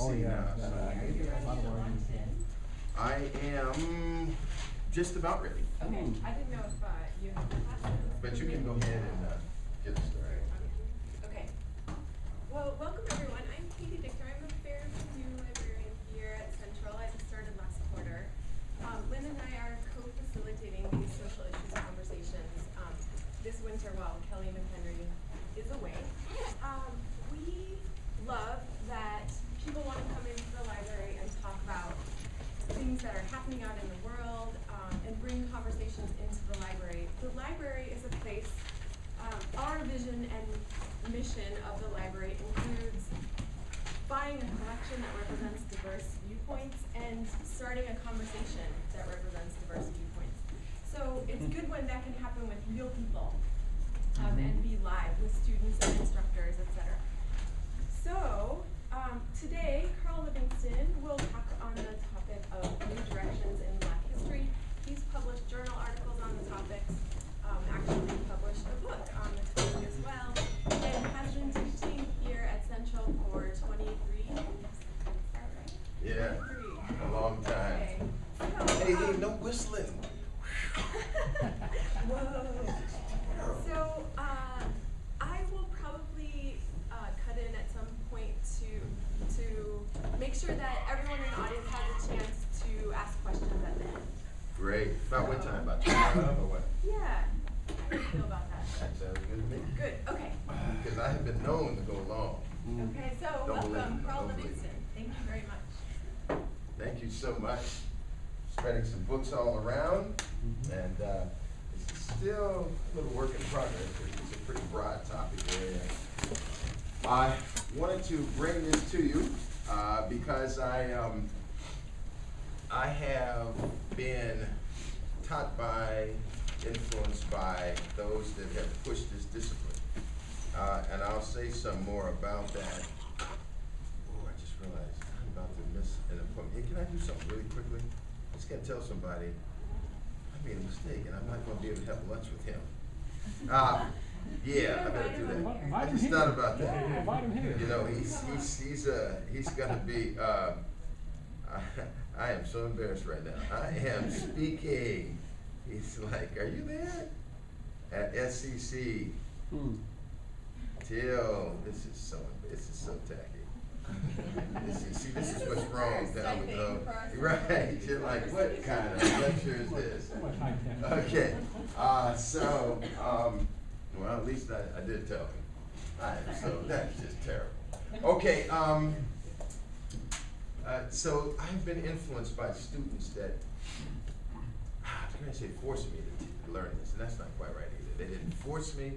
Oh, see yeah, now. so I maybe get a I- lot of warnings, yeah. I am just about ready, Okay, I didn't know if, uh, you had classes. but you can go ahead and, uh, get started. Okay. Well, welcome everyone. I'm Katie Dicker. I'm a fairly new librarian here at Central. I just started last quarter. Um, Lynn and I are co-facilitating these social issues conversations, um, this winter while Kelly McHenry is away. Um, we love that people wanna come into the library and talk about things that are happening out in the world, um, and bring conversations into the library. The library is a place, um, our vision and mission of the library includes buying a collection that represents diverse viewpoints and starting a conversation that represents diverse viewpoints. So it's good when that can happen with real people, um, and be live with students and instructors, etc. So, um, today, Carl Livingston will talk So, Hey, hey, um, no whistling. Whoa. So, uh, I will probably, uh, cut in at some point to, to make sure that everyone in the audience has a chance to ask questions at the end. Great. About what time? About twelve or what? Yeah, how do you feel about that? That sounds good to me. Good, okay. Because I have been known to go long. Okay, so Don't welcome, it, Carl don't. Livingston. Thank you very much. Thank you so much. Spreading some books all around, Mhm. and uh, it's still a little work in progress, it's a pretty broad topic area. I wanted to bring this to you uh, because I, um, I have been taught by, influenced by those that have pushed this discipline. Uh, and I'll say some more about that. Oh, I just realized I'm about to miss an appointment. Hey, can I do something really quickly? I just gotta tell somebody, I made a mistake and I'm not gonna be able to have lunch with him. Uh, yeah, I better do that. I just thought about that. Yeah, invite him here. You know, he's, he's, he's, uh, he's gonna be, uh, I, I am so embarrassed right now. I am speaking. He's like, are you there? At SCC Hmm. till, this is so, this is so tacky. This is, see, this is what's wrong down with the, right, you're like, what kind of lecture is this? So much high tech. Okay, uh, so, um, well, at least I, I did tell him. I, so that's just terrible. Okay, um, uh, so I've been influenced by students that, I'm gonna say forced me to t- learn this, and that's not quite right either. They didn't force me,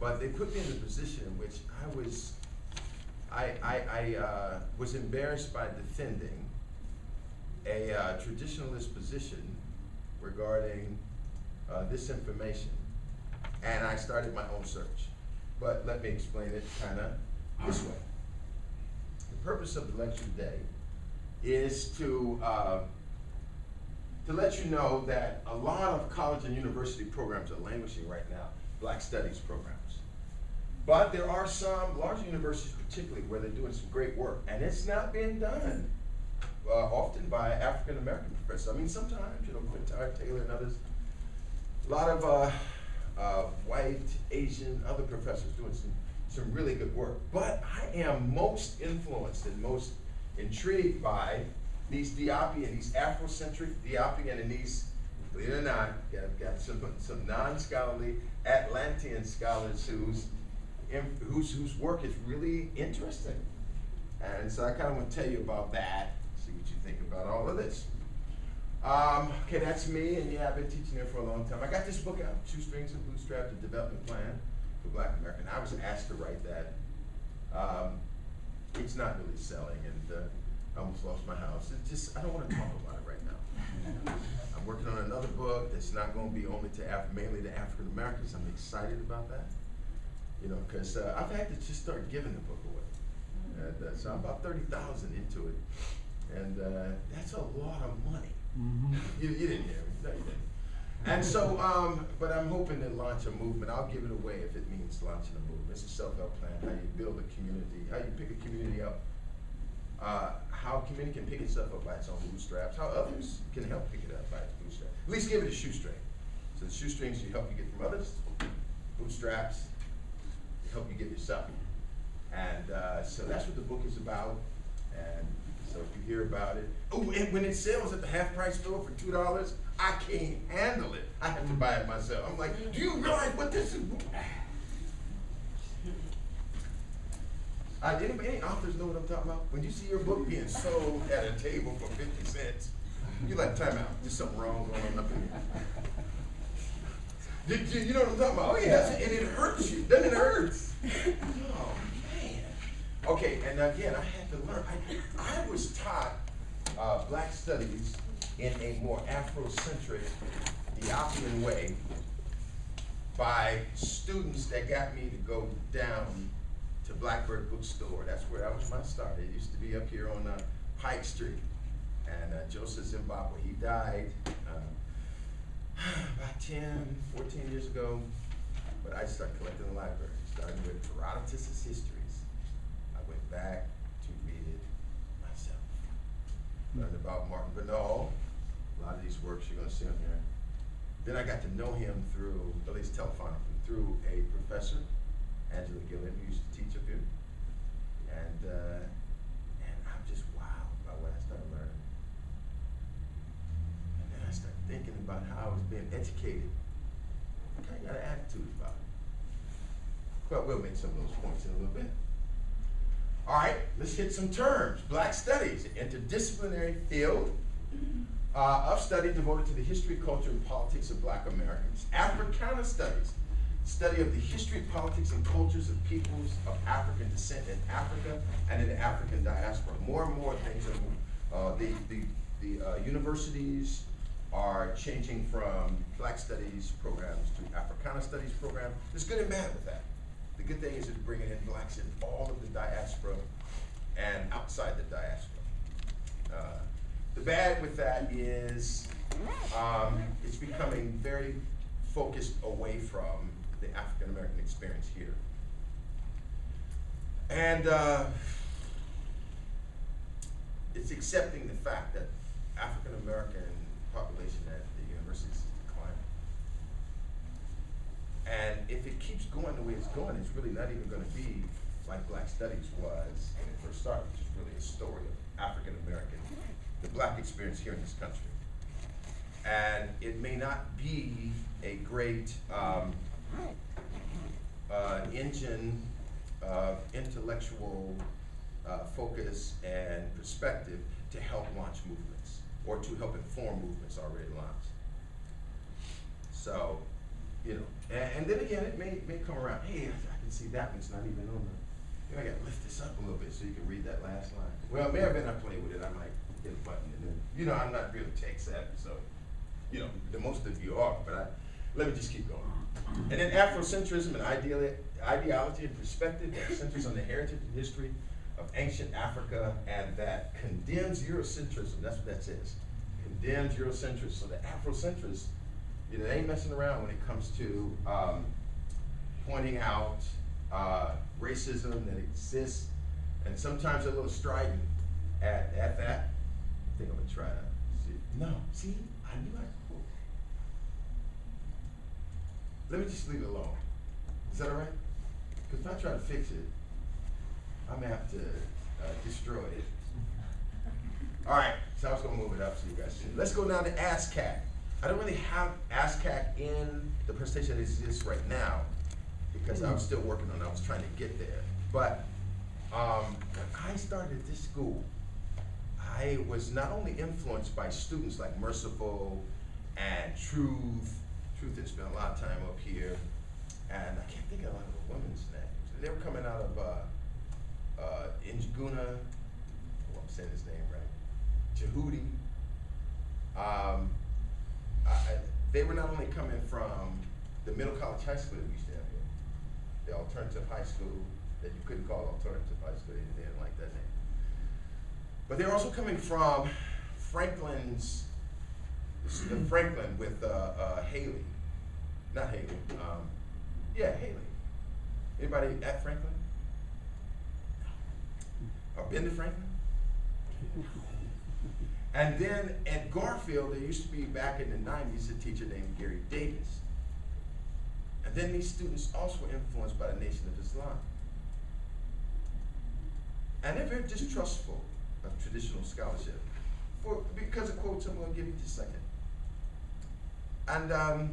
but they put me in a position in which I was, I, I, I, uh, was embarrassed by defending a uh, traditionalist position regarding uh, this information, and I started my own search. But let me explain it kind of this way. The purpose of the lecture today is to uh, to let you know that a lot of college and university programs are languishing right now, Black Studies programs. But there are some large universities, particularly, where they're doing some great work, and it's not being done uh, often by African American professors. I mean, sometimes, you know, Quintard Taylor and others. A lot of uh, uh, white, Asian, other professors doing some, some really good work. But I am most influenced and most intrigued by these Diopian, these Afrocentric Diopian, and these, believe it or not, got, got some, some non-scholarly Atlantean scholars whose, in- whose, whose work is really interesting. And so I kind of want to tell you about that, see what you think about all of this. Um, okay, that's me, and yeah, I've been teaching there for a long time. I got this book out, Shoestrings and Bootstrap, the Development Plan for Black America. I was asked to write that. Um, it's not really selling, and uh, I almost lost my house. It's just, I don't want to talk about it right now. I'm working on another book that's not going to be only to Af- mainly to African Americans. I'm excited about that. You know, because uh, I've had to just start giving the book away. And, uh, so I'm about thirty thousand into it, and uh, that's a lot of money. Mhm. You, you didn't hear me, no, you didn't. And so, um, but I'm hoping to launch a movement. I'll give it away if it means launching a movement. It's a self-help plan, how you build a community, how you pick a community up uh, how a community can pick itself up by its own bootstraps, how others can help pick it up by its bootstraps. At least give it a shoestring. So the shoestrings you help you get from others, bootstraps help you get yourself. And uh, so that's what the book is about. And so if you hear about it, oh, and when it sells at the half price store for two dollars, I can't handle it. I have to buy it myself. I'm like, do you realize what this is? Uh, anybody, any authors know what I'm talking about? When you see your book being sold at a table for 50 cents, you're like, time out. There's something wrong going on up here. Did you, you know what I'm talking about? Oh, yeah. And it hurts you. Doesn't it hurt? Oh, man. Okay, and again, I had to learn. I, I was taught uh, black studies in a more Afrocentric, Ethiopian way by students that got me to go down to Blackbird Bookstore. That's where that was my start. It used to be up here on uh, Pike Street. And uh, Joseph Zimbabwe, he died about 10, 14 years ago. But I started collecting the library, starting with Herodotus' histories. I went back to read it myself. Learned about Martin Bernal, a lot of these works you're gonna see on here. Then I got to know him through, at least telephonically, through a professor, Angela Gilliam, who used to teach up here. And, uh, and I'm just wowed by what I started learning. And then I started thinking about how I was being educated. I kinda got an attitude about it. Well, we'll make some of those points in a little bit. All right, let's hit some terms. Black studies, interdisciplinary field uh, of study devoted to the history, culture, and politics of black Americans. Africana studies, study of the history, politics, and cultures of peoples of African descent in Africa and in the African diaspora. More and more things are, uh, the, the, the uh, universities are changing from black studies programs to Africana studies programs. There's good and bad with that. The good thing is it's bringing in blacks in all of the diaspora and outside the diaspora. Uh, the bad with that is um, it's becoming very focused away from the African American experience here. And uh, it's accepting the fact that African American population at the universities is declining. And if it keeps going the way it's going, it's really not even going to be like Black Studies was when it first started, which is really a story of African American, the black experience here in this country. And it may not be a great um, uh, engine of intellectual uh, focus and perspective to help launch movements or to help inform movements already launched. So, you know, and, and then again, it may, may come around, hey, I, can see that one's not even on the, you I gotta lift this up a little bit so you can read that last line. Well, it may have been I played with it, I might hit a button and then, you know, I'm not really tech savvy, so, you know, the most of you are, but I, let me just keep going. And then Afrocentrism and ideology and perspective that centers on the heritage and history of ancient Africa and that condemns Eurocentrism. That's what that says. Condemns Eurocentrism. So the Afrocentrists, you know, they ain't messing around when it comes to um, pointing out uh, racism that exists and sometimes a little strident at, at that. I think I'm gonna try to see. No, see, I knew I. Let me just leave it alone. Is that all right? Because if I try to fix it, I'm gonna have to uh, destroy it. All right, so I was gonna move it up so you guys see. Let's go down to ASCAC. I don't really have ASCAC in the presentation that exists right now because I was still working on it. I was trying to get there. But um, when I started this school, I was not only influenced by students like Merciful and Truth. Truth had spent a lot of time up here, and I can't think of a lot of the women's names. They were coming out of uh, uh, Njuguna, oh, I'm saying his name Jehudi. Um, I, they were not only coming from the middle college high school that we used to have here, the alternative high school that you couldn't call alternative high school, they didn't like that name. But they're also coming from Franklin's, Franklin with uh, uh, Haley, not Haley, um, yeah, Haley. Anybody at Franklin? Or been to Franklin? And then at Garfield, there used to be back in the nineties, a teacher named Gary Davis. And then these students also were influenced by the Nation of Islam. And they're very distrustful of traditional scholarship for, because of quotes I'm gonna give you just a second. And um,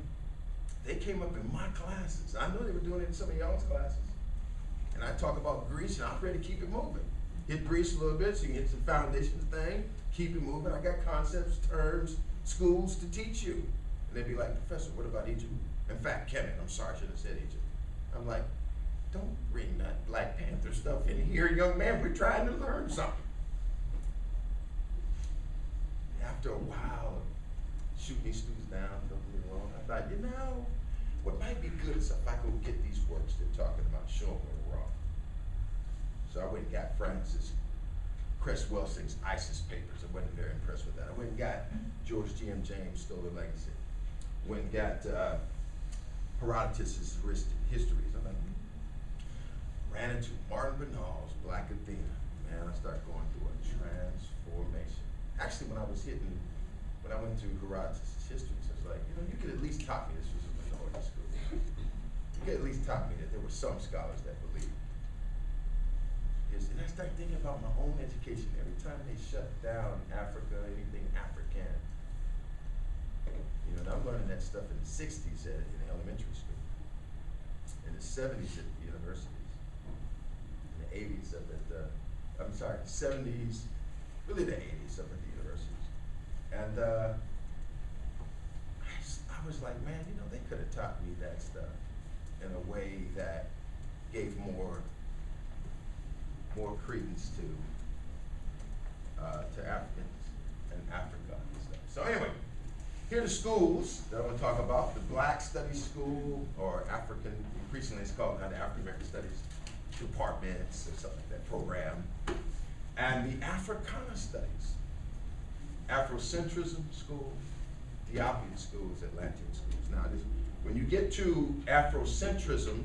they came up in my classes. I know they were doing it in some of y'all's classes. And I talk about Greece, and I'm ready to keep it moving. Hit Greece a little bit, so you can get some foundations thing, keep it moving. I got concepts, terms, schools to teach you. And they'd be like, Professor, what about Egypt? In fact, Kevin, I'm sorry, I should have said Egypt. I'm like, don't bring that Black Panther stuff in here, young man. We're trying to learn something. After a while shooting these students down, don't wrong, I thought, you know, what might be good is if I go get these works they're talking about, show them where we're. So I went and got Frances Cress Welsing's ISIS papers. I wasn't very impressed with that. I went and got George G.M. James' Stolen Legacy. Went and got uh, Herodotus' Histories. I'm like, hmm. ran into Martin Bernal's Black Athena. Man, I started going through a transformation. Actually, when I was hitting, when I went to Herodotus' Histories, I was like, you know, you could at least taught me this was a minority school. You could at least taught me that there were some scholars that believed. And I start thinking about my own education. Every time they shut down Africa, anything African, you know, and I'm learning that stuff in the '60s at, in elementary school, in the '70s at the universities, in the '80s up at the, I'm sorry, '70s, really the '80s up at the universities, and uh, I was like, man, you know, they could have taught me that stuff in a way that gave more more credence to uh, to Africans and Africa and stuff. So anyway, here are the schools that I'm going to talk about: the Black Studies School, or African. Increasingly, it's called now the African American Studies Departments or something like that program, and the Africana Studies, Afrocentrism School, Diopian schools, Atlantean schools. Now, this, when you get to Afrocentrism,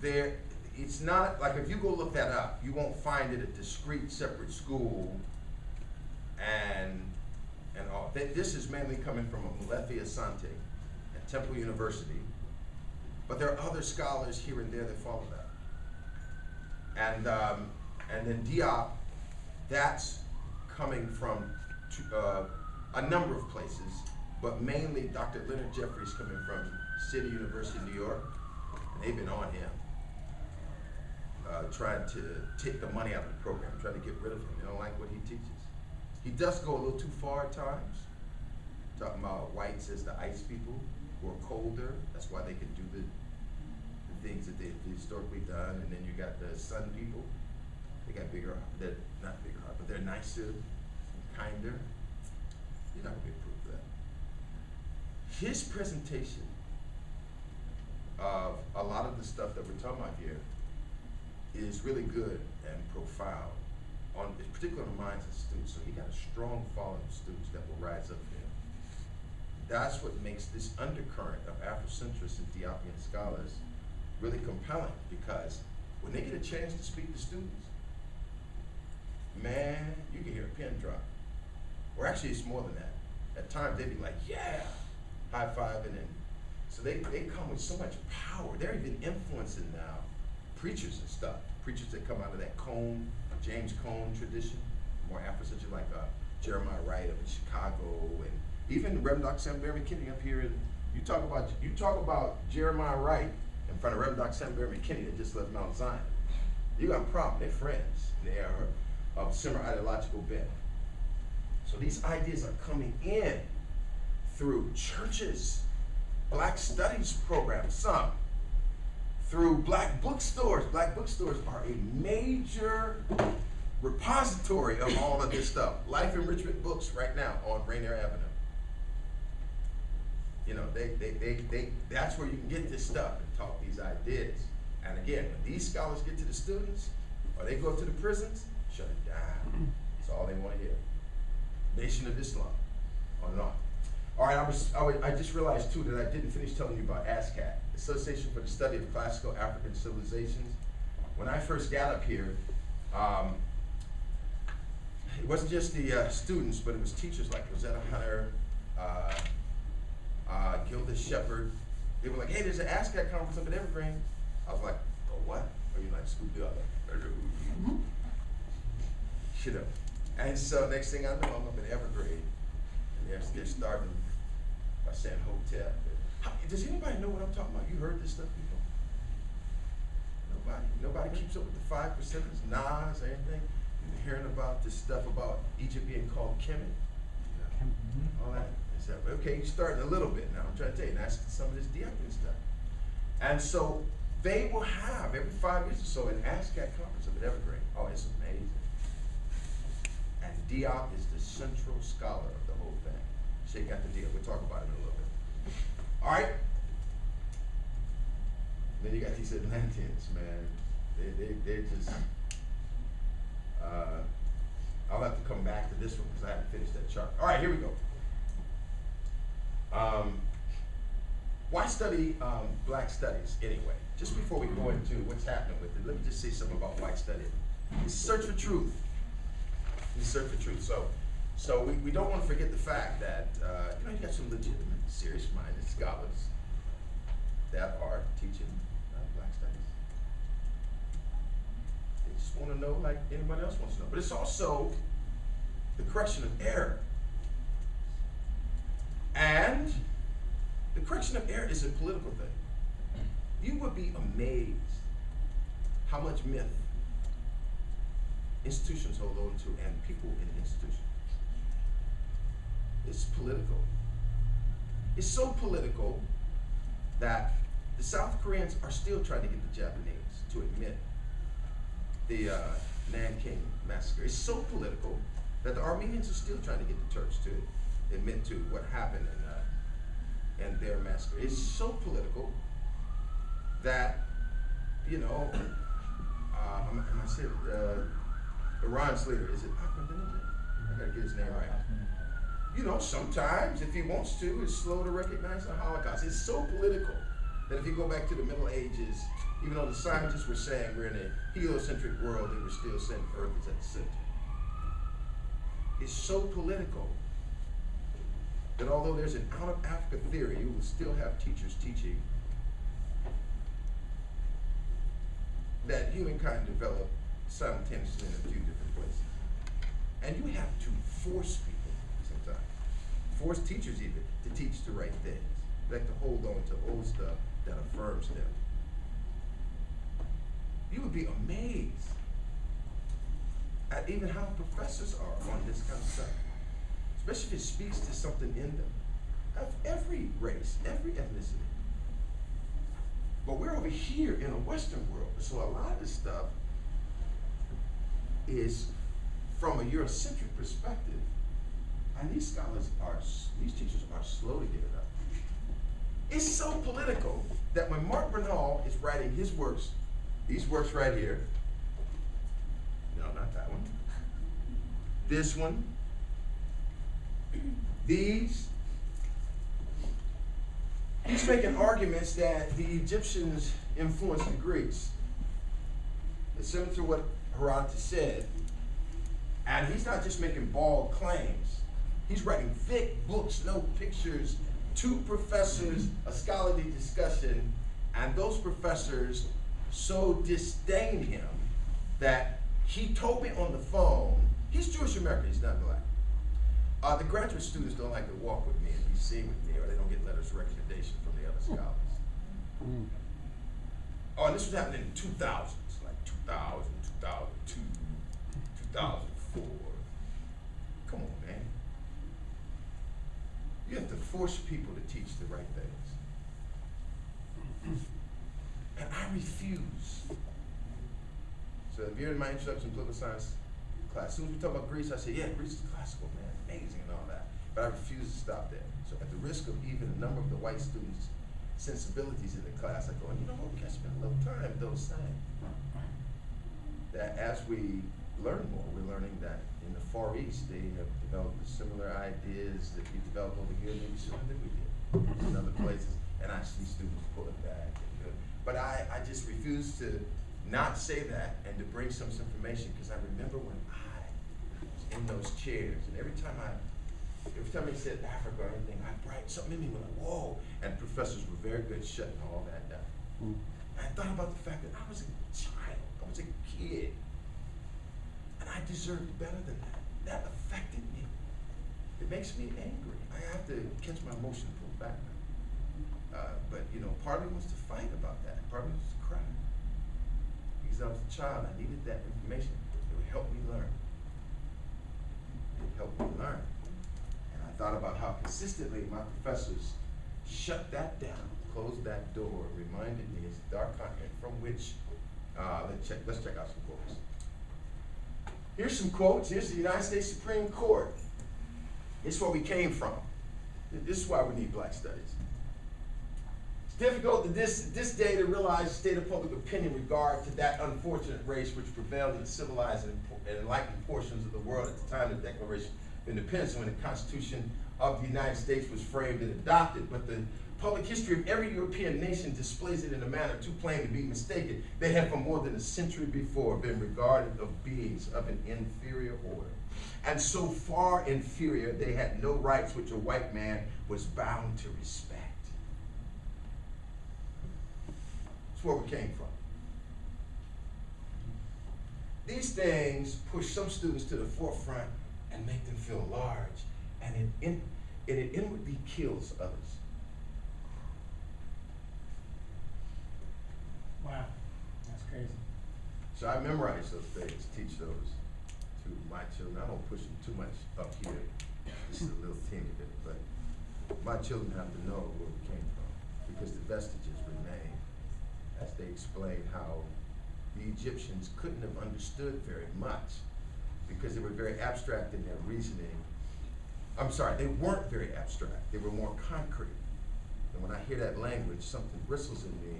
there, it's not, like if you go look that up, you won't find it a discrete, separate school and, and all. Th- This is mainly coming from Molefi Asante at Temple University, but there are other scholars here and there that follow that. And, um, and then Diop, that's coming from uh, a number of places, but mainly Dr. Leonard Jeffries coming from City University, of New York, and they've been on him, uh, trying to take the money out of the program, trying to get rid of him. They don't like what he teaches. He does go a little too far at times, talking about whites as the ice people who are colder. That's why they can do the, the things that they've historically done. And then you got the sun people. They got bigger, they're not bigger heart, but they're nicer, and kinder. You're not be proof of that. His presentation of a lot of the stuff that we're talking about here is really good and profound, on, particularly on the minds of students. So he got a strong following of students that will rise up him. That's what makes this undercurrent of Afrocentrists and Diopian scholars really compelling because when they get a chance to speak to students, man, you can hear a pin drop. Or actually, it's more than that. At times, they'd be like, yeah, high fiving. And so they, they come with so much power. They're even influencing now preachers and stuff. Preachers that come out of that Cone, James Cone tradition, more Afrocentric, like uh, Jeremiah Wright up in Chicago, and even Reverend Dr. Sam Berry McKinney up here. In, you talk about you talk about Jeremiah Wright in front of Reverend Dr. Sam Berry McKinney that just left Mount Zion. You got a problem. They're friends. They are of similar ideological bent. So these ideas are coming in through churches, black studies programs, some, through black bookstores. Black bookstores are a major repository of all of this stuff. Life Enrichment Books right now on Rainier Avenue. You know, they, they, they, they, that's where you can get this stuff and talk these ideas. And again, when these scholars get to the students, or they go to the prisons, shut it down. That's all they want to hear. Nation of Islam, on and. All right, I was, I was, I just realized too that I didn't finish telling you about ASCAC, Association for the Study of Classical African Civilizations. When I first got up here, um, it wasn't just the uh, students, but it was teachers like Rosetta Hunter, uh, uh, Gilda Shepherd. They were like, hey, there's an ASCAC conference up at Evergreen. I was like, oh, what? Are you like Scoop Doo? I was like, "Hello." Shut up. And so next thing I know, I'm up in Evergreen, and they're, they're starting by saying Hotep. How, does anybody know what I'm talking about? You heard this stuff before? Nobody. Nobody keeps up with the five percenters, Nas, or anything. You're hearing about this stuff about Egypt being called Kemet, all that. That okay? You're starting a little bit now. I'm trying to tell you, and that's some of this diaconate stuff. And so they will have every five years or so an ASCAC conference up at Evergreen. Oh, it's amazing. And Diop is the central scholar of the whole thing. Shake out the deal. We'll talk about it in a little bit. All right. Then you got these Atlanteans, man. They they they're just. Uh, I'll have to come back to this one because I haven't finished that chart. All right, here we go. Um, why study um, black studies anyway? Just before we go into what's happening with it, let me just say something about white study. It's search for truth. Search for truth. So, so we, we don't want to forget the fact that uh, you know you got some legitimate, serious-minded scholars that are teaching uh, black studies. They just want to know like anybody else wants to know. But it's also the correction of error. And the correction of error is a political thing. You would be amazed how much myth institutions hold on to and people in institutions. It's political. It's so political that the South Koreans are still trying to get the Japanese to admit the uh, Nanking massacre. It's so political that the Armenians are still trying to get the Turks to admit to what happened in, uh, in their massacre. It's so political that, you know, uh, I'm, I'm gonna say, uh, Iran's leader, is it Ahmadinejad? I gotta get his name right. You know, sometimes if he wants to, it's slow to recognize the Holocaust. It's so political that if you go back to the Middle Ages, even though the scientists were saying we're in a heliocentric world, they were still saying Earth is at the center. It's so political that although there's an out of Africa theory, you will still have teachers teaching that humankind developed simultaneously in a few different places. And you have to force people force teachers even, to teach the right things. Like to hold on to old stuff that affirms them. You would be amazed at even how professors are on this kind of stuff especially if it speaks to something in them, of every race, every ethnicity. But we're over here in a Western world, so a lot of this stuff is from a Eurocentric perspective, and these scholars are, these teachers are slow to get it up. It's so political that when Mark Bernal is writing his works, these works right here, no, not that one, this one, these, he's making arguments that the Egyptians influenced the Greeks. It's similar to what Herodotus said. And he's not just making bald claims. He's writing thick books, no pictures, two professors, a scholarly discussion, and those professors so disdain him that he told me on the phone, he's Jewish American, he's not black. Uh, the graduate students don't like to walk with me and be seen with me, or they don't get letters of recommendation from the other scholars. Oh, and this was happening in 2000s, like 2000, 2002, 2004. Come on, man. You have to force people to teach the right things. And I refuse. So if you're in my introduction to political science class, as soon as we talk about Greece, I say, yeah, Greece is classical, man, amazing and all that. But I refuse to stop there. So at the risk of even a number of the white students' sensibilities in the class, I go, you know what, we can spend a little time with those saying. That as we learn more, we're learning that in the Far East, they have developed similar ideas that we developed over here, maybe sooner than we did in other places. And I see students pulling back. But I, I just refuse to not say that and to bring some information because I remember when I was in those chairs, and every time I, every time they said Africa or anything, I bright something in me went like, whoa. And professors were very good shutting all that down. Mm. I thought about the fact that I was a child, I was a kid, I deserved better than that. That affected me. It makes me angry. I have to catch my emotion and pull back. Uh, but you know, part of me wants to fight about that. Part of me wants to cry. Because I was a child, I needed that information. It would help me learn. It helped me learn. And I thought about how consistently my professors shut that down, closed that door, reminded me it's dark content from which, uh, let's check, let's check out some quotes. Here's some quotes. Here's the United States Supreme Court. It's where we came from. This is why we need black studies. It's difficult to this, this day to realize the state of public opinion regard to that unfortunate race which prevailed in civilized and and enlightened portions of the world at the time of the Declaration of Independence when the Constitution of the United States was framed and adopted. But the public history of every European nation displays it in a manner too plain to be mistaken. They have for more than a century before been regarded of beings of an inferior order. And so far inferior, they had no rights which a white man was bound to respect. That's where we came from. These things push some students to the forefront and make them feel large, and it, in, and it inwardly kills others. Wow, that's crazy. So I memorize those things, teach those to my children. I don't push them too much up here. This is a little teeny bit, but my children have to know where we came from because the vestiges remain as they explain how the Egyptians couldn't have understood very much because they were very abstract in their reasoning. I'm sorry, they weren't very abstract. They were more concrete. And when I hear that language, something bristles in me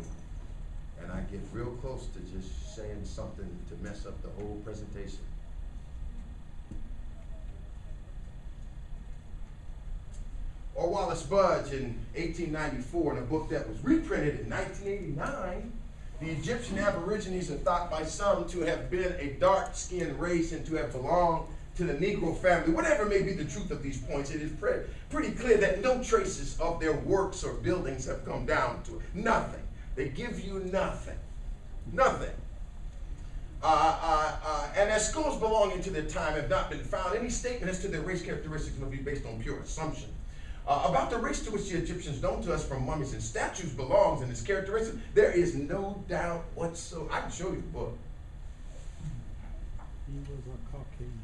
and I get real close to just saying something to mess up the whole presentation. Or Wallis Budge in 1894 in a book that was reprinted in 1989. The Egyptian Aborigines are thought by some to have been a dark-skinned race and to have belonged to the Negro family. Whatever may be the truth of these points, it is pre pretty clear that no traces of their works or buildings have come down to it. Nothing. They give you nothing. Nothing. Uh, uh, uh, and as schools belonging to their time have not been found, any statement as to their race characteristics will be based on pure assumption. Uh, about the race to which the Egyptians known to us from mummies and statues belongs and its characteristics, there is no doubt whatsoever. I can show you the book. He was a Caucasian.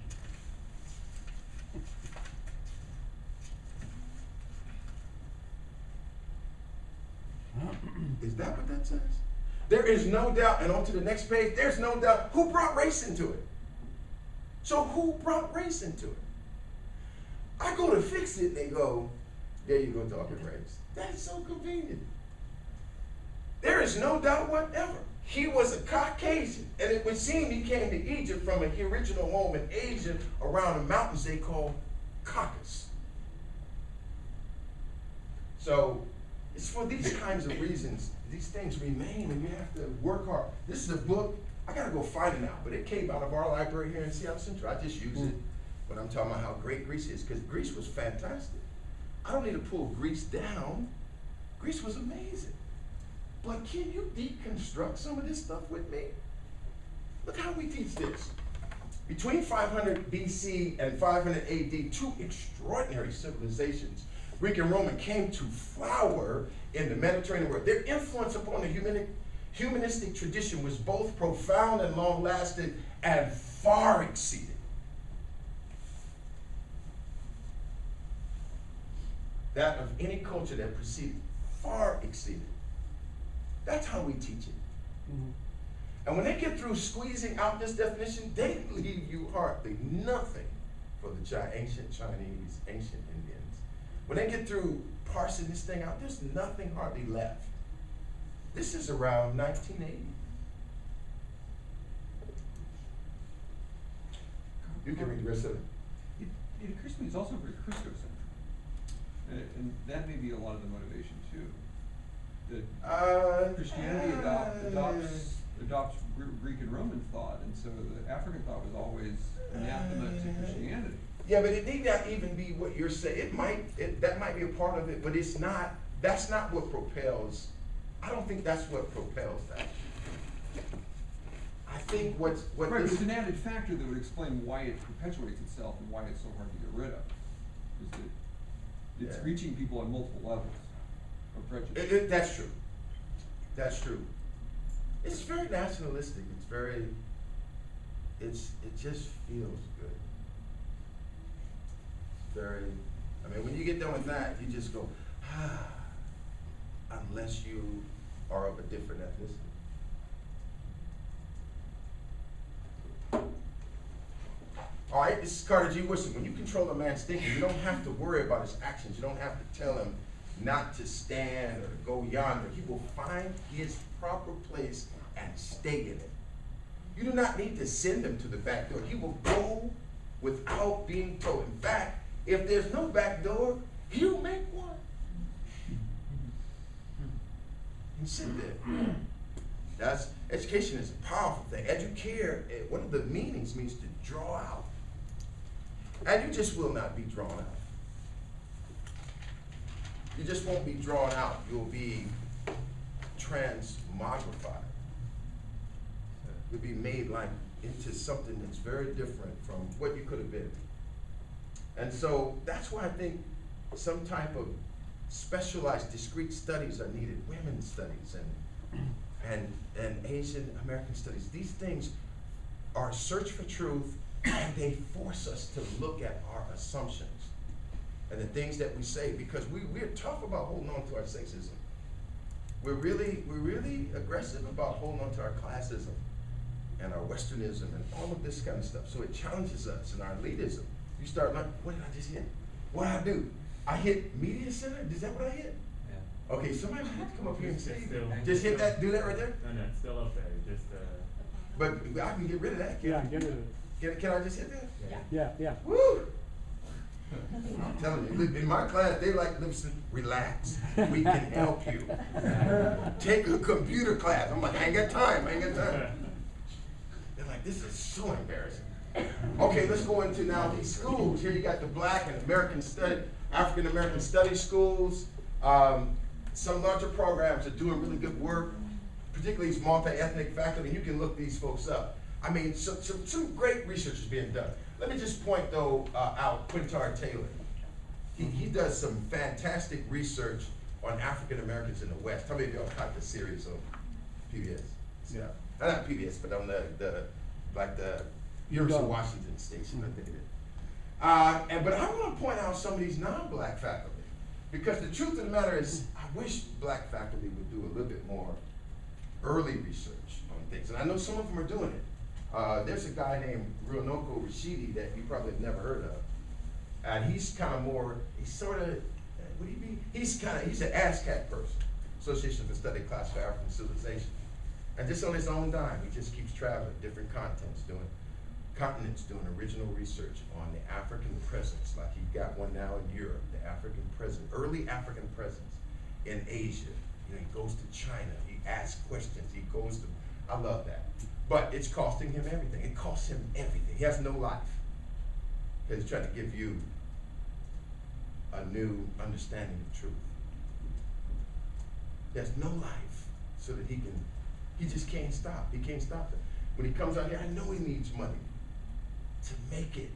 Is that what that says? There is no doubt, and on to the next page, there's no doubt who brought race into it. So who brought race into it? I go to fix it, they go, there you go talking race. That's so convenient. There is no doubt whatever. He was a Caucasian, and it would seem he came to Egypt from an original home in Asia around the mountains they call Caucasus. So it's for these kinds of reasons these things remain, and you have to work hard. This is a book. I gotta go find it now, but it came out of our library here in Seattle Central. I just use it mm. when I'm talking about how great Greece is, because Greece was fantastic. I don't need to pull Greece down. Greece was amazing. But can you deconstruct some of this stuff with me? Look how we teach this. Between 500 BC and 500 AD, two extraordinary civilizations, Greek and Roman, came to flower in the Mediterranean world. Their influence upon the humanic, humanistic tradition was both profound and long lasting and far exceeded that of any culture that preceded, far exceeded. That's how we teach it. Mhm. And when they get through squeezing out this definition, they leave you hardly nothing for the ancient Chinese, ancient Indians. When they get through parsing this thing out, there's nothing hardly left. This is around 1980. You can read the rest of it. It, it occurs to me it's also very Christocentric. And, and that may be a lot of the motivation too. That Uh, Christianity adopt, uh, adopts, adopts Greek and Roman thought, and so the African thought was always anathema to Christianity. Yeah, but it need not even be what you're saying. It might, it, that might be a part of it, but it's not, that's not what propels, I don't think that's what propels that. I think what's, what Right, but this, it's an added factor that would explain why it perpetuates itself and why it's so hard to get rid of. Is that it's Yeah. reaching people on multiple levels of prejudice. it, it, that's true. That's true. It's very nationalistic. It's very, it's, it just feels good. Very, I mean, when you get done with that, you just go, ah, unless you are of a different ethnicity. All right, this is Carter G. Woodson. When you control a man's thinking, you don't have to worry about his actions. You don't have to tell him not to stand or to go yonder. He will find his proper place and stay in it. You do not need to send him to the back door. He will go without being told. In fact, if there's no back door, he'll make one. And sit there. That's education is a powerful thing. Educare, eh, one of the meanings means to draw out. And you just will not be drawn out. You just won't be drawn out. You'll be transmogrified. You'll be made like into something that's very different from what you could have been. And so that's why I think some type of specialized, discrete studies are needed. Women's studies and and and Asian American studies. These things are a search for truth, and they force us to look at our assumptions and the things that we say because we we're tough about holding on to our sexism. We're really we're really aggressive about holding on to our classism and our westernism and all of this kind of stuff. So it challenges us and our elitism. You start like, what did I just hit? What did I do? I hit media center. Is that what I hit? Yeah. Okay, somebody might have to come up here and say, Still. just hit that, do that right there. No, no, it's still up there, just, uh, But I can get rid of that. Can Yeah, I? get rid of it. Can, can I just hit that? yeah. Yeah, yeah. Woo! I'm telling you, in my class, they like, listen, relax. We can help you. Take a computer class. I'm like, I ain't got time. I ain't got time. They're like, this is so embarrassing. Okay, let's go into now these schools. Here you got the black and American study, African American study schools. Um, some larger programs are doing really good work, particularly these multi-ethnic faculty. You can look these folks up. I mean, some, some, some great research is being done. Let me just point though uh, out Quintard Taylor. He, he does some fantastic research on African Americans in the West. How many of y'all caught the series on PBS? Yeah. Not PBS, but on the, the like the University of Washington station, I think it is. Uh, and but I want to point out some of these non-black faculty because the truth of the matter is, I wish black faculty would do a little bit more early research on things, and I know some of them are doing it. Uh, there's a guy named Runoko Rashidi that you probably have never heard of, and he's kind of more, he's sort of, would he be? He's kind of, he's an ASCAC person, Association for Study Classical African Civilization. And just on his own dime, he just keeps traveling, different continents, doing continents, doing original research on the African presence. Like he got one now in Europe, the African presence, early African presence in Asia. You know, he goes to China, he asks questions, he goes to, I love that. But it's costing him everything. It costs him everything. He has no life. Because he's trying to give you a new understanding of truth. He has no life so that he can, he just can't stop. He can't stop it. When he comes out here, I know he needs money to make it.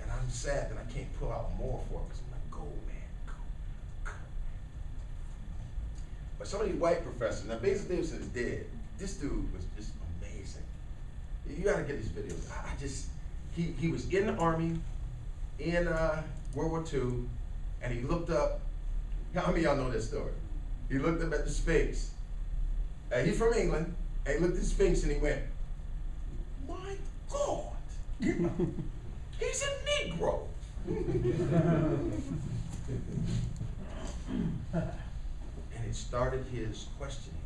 And I'm sad that I can't pull out more for it because I'm like, go, man, go, go. But some of these white professors, now Basil Davidson is dead. This dude was just amazing. You gotta get these videos. I, just, he, he was in the army in uh, World War II, and he looked up. How many of y'all know this story? He looked up at the Sphinx. Uh, he's from England, and he looked at the Sphinx and he went, he's a Negro. and it started his questioning.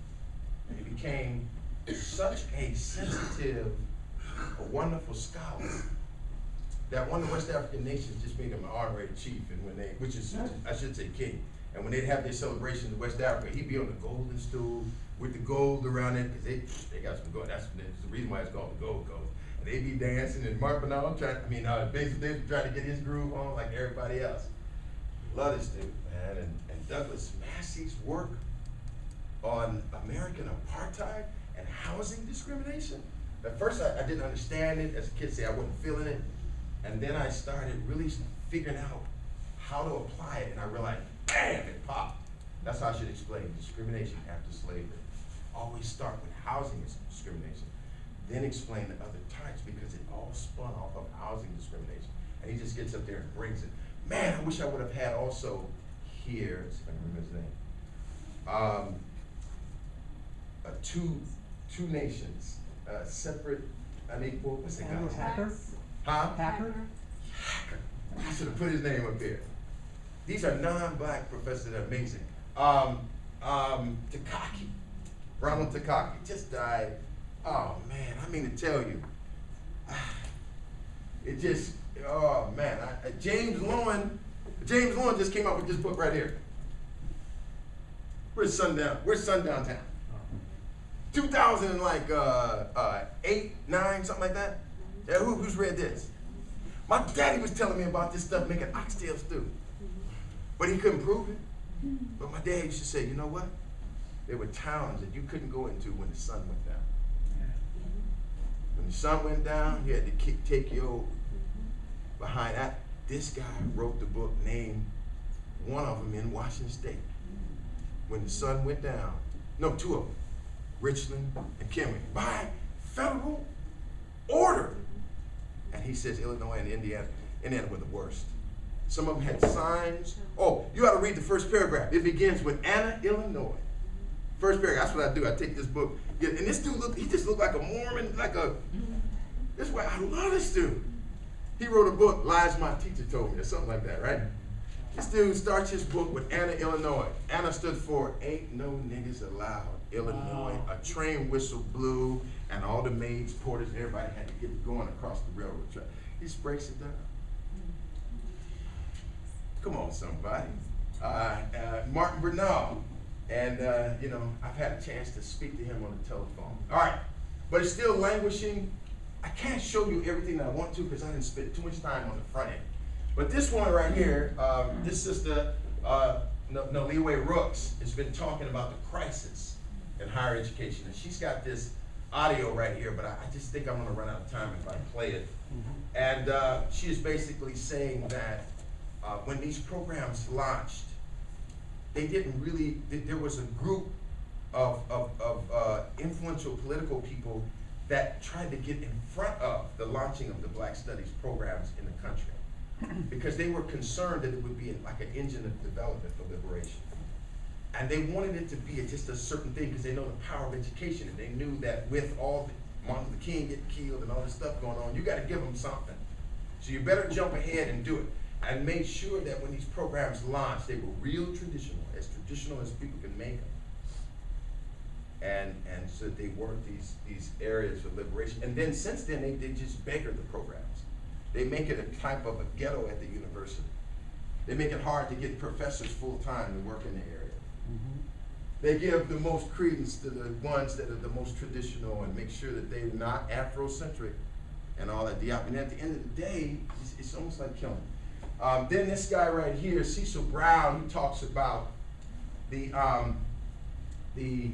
And he became such a sensitive, a wonderful scholar that one of the West African nations just made him an honorary chief, and when they, which is, I should say king, and when they'd have their celebration in West Africa, he'd be on the golden stool with the gold around it, because they, they got some gold, that's the reason why it's called the Gold Coast. They be dancing and Mark Bernal trying, I mean, uh, basically trying to get his groove on like everybody else. Love this dude, man, and, and Douglas Massey's work on American apartheid and housing discrimination. At first, I, I didn't understand it. As a kid, say I wasn't feeling it, and then I started really figuring out how to apply it, and I realized, bam, it popped. That's how I should explain discrimination after slavery. Always start with housing discrimination, then explain the other types because it all spun off of housing discrimination. And he just gets up there and brings it. Man, I wish I would have had also here, if I can remember his name. Um, uh, two, two nations, uh, separate, unequal, what's it Andrew called? Hacker? Huh? Hacker? Hacker. I should have put his name up there. These are non-black professors that are amazing. Um, um, Takaki, Ronald Takaki, just died. Oh man, I mean to tell you, it just, oh man, I, uh, James Loewen, James Loewen just came out with this book right here. Where's Sundown? Where's Sundown Town? 2000 and like uh, uh, eight, nine, something like that. Yeah, who, who's read this? My daddy was telling me about this stuff making oxtail stew, but he couldn't prove it. But my dad used to say, you know what? There were towns that you couldn't go into when the sun went down. When the sun went down, you had to kick, take your behind that. This guy wrote the book, named one of them in Washington State. When the sun went down, no, two of them, Richland and Kennewick, by federal order. And he says Illinois and Indiana, Indiana were the worst. Some of them had signs. Oh, you ought to read the first paragraph. It begins with Anna, Illinois. First paragraph. That's what I do. I take this book. Yeah, and this dude look, he just looked like a Mormon, like a. This is why I love this dude. He wrote a book, Lies My Teacher Told Me, or something like that, right? This dude starts his book with Anna, Illinois. Anna stood for Ain't No Niggas Allowed, Illinois. Wow. A train whistle blew, and all the maids, porters, everybody had to get going across the railroad track. He breaks it down. Come on, somebody. Uh, uh, Martin Bernal. And, uh, you know, I've had a chance to speak to him on the telephone. All right. But it's still languishing. I can't show you everything that I want to because I didn't spend too much time on the front end. But this one right here, um, this sister, uh, Noliwe Rooks, has been talking about the crisis in higher education. And she's got this audio right here, but I, I just think I'm going to run out of time if I play it. And uh, she is basically saying that uh, when these programs launched, they didn't really, th- there was a group of, of, of uh, influential political people that tried to get in front of the launching of the Black Studies programs in the country. Because they were concerned that it would be like an engine of development for liberation. And they wanted it to be just a certain thing because they know the power of education and they knew that with all the Martin Luther King getting killed and all this stuff going on, you got to give them something. So you better jump ahead and do it. And make sure that when these programs launched, they were real traditional, as traditional as people can make them. And, and so they work these, these areas of liberation. And then since then, they, they just beggar the programs. They make it a type of a ghetto at the university. They make it hard to get professors full-time to work in the area. Mm-hmm. They give the most credence to the ones that are the most traditional and make sure that they're not Afrocentric and all that. And at the end of the day, it's, it's almost like killing. Um, then this guy right here, Cecil Brown, he talks about the um, the.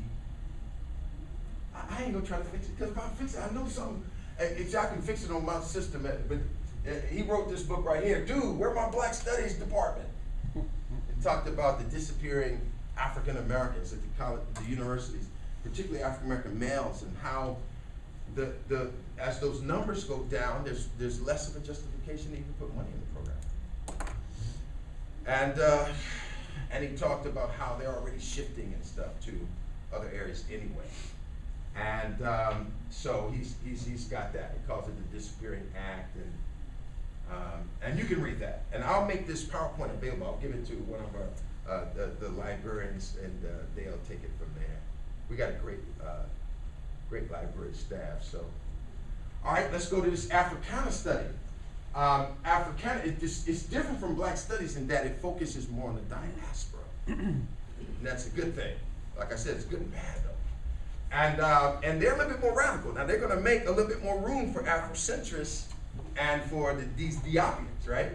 I, I ain't gonna try to fix it because if I fix it, I know something. If y'all can fix it on my system, uh, but uh, he wrote this book right here, dude. Where my Black Studies department? It talked about the disappearing African Americans at the college, the universities, particularly African American males, and how the, the, as those numbers go down, there's, there's less of a justification to even put money in. And, uh, and he talked about how they're already shifting and stuff to other areas anyway. And, um, so he's, he's, he's got that, he calls it the Disappearing Act, and, um, and you can read that. And I'll make this PowerPoint available, I'll give it to one of our, uh, the, the librarians, and, uh, they'll take it from there. We got a great, uh, great library staff, so. All right, let's go to this Africana study. Um, Africana, it just, it's different from Black Studies in that it focuses more on the diaspora. and that's a good thing. Like I said, it's good and bad though. And, uh, and they're a little bit more radical. Now they're gonna make a little bit more room for Afrocentrists and for the, these Diopians, right?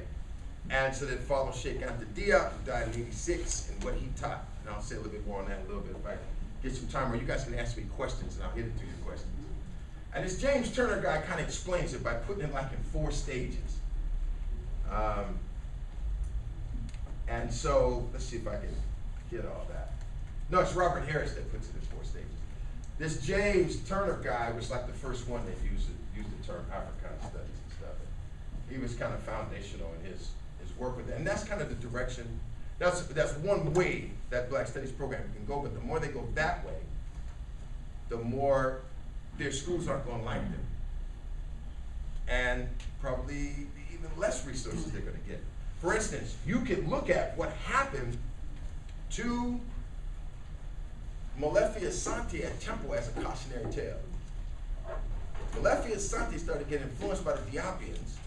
And so they follow Cheikh Anta Diop, who died in 86, and what he taught. And I'll say a little bit more on that a little bit if I get some time where you guys can ask me questions and I'll hit it through your questions. And this James Turner guy kind of explains it by putting it like in four stages. Um, and so, let's see if I can get all that. No, it's Robert Harris that puts it in four stages. This James Turner guy was like the first one that used it, used the term Africana studies and stuff. He was kind of foundational in his, his work with it. And that's kind of the direction, that's, that's one way that Black Studies program can go, but the more they go that way, the more their schools aren't gonna like them. And probably even less resources they're gonna get. For instance, you can look at what happened to Molefi Asante at Temple as a cautionary tale. Molefi Asante started getting influenced by the Diopians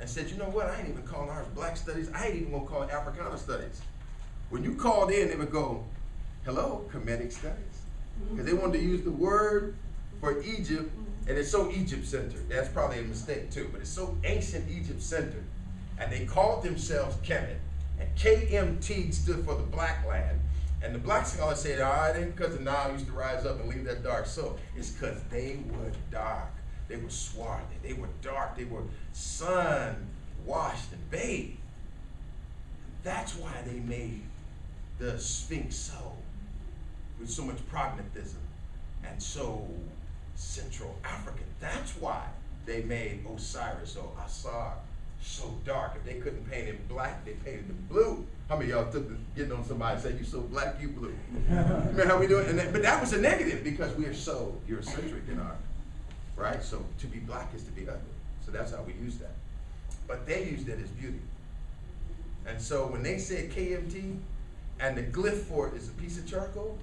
and said, you know what, I ain't even calling ours black studies, I ain't even gonna call it Africana studies. When you called in, they would go, hello, Kemetic studies. Because they wanted to use the word for Egypt, and it's so Egypt centered. That's probably a mistake too, but it's so ancient Egypt centered. And they called themselves Kemet. And KMT stood for the black land. And the black scholars said, all right, ain't because the Nile used to rise up and leave that dark soul. It's because they were dark. They were swarthy. They were dark. They were sun washed and bathed. That's why they made the Sphinx so, with so much pragmatism and so Central African. That's why they made Osiris or Asar so dark. If they couldn't paint him black, they painted him blue. How many of y'all took the, getting on somebody and said, you so black, you blue? Remember how we do it? And that, but that was a negative because we are so Eurocentric in our, right? So to be black is to be ugly. So that's how we use that. But they used it as beauty. And so when they said KMT and the glyph for it is a piece of charcoal,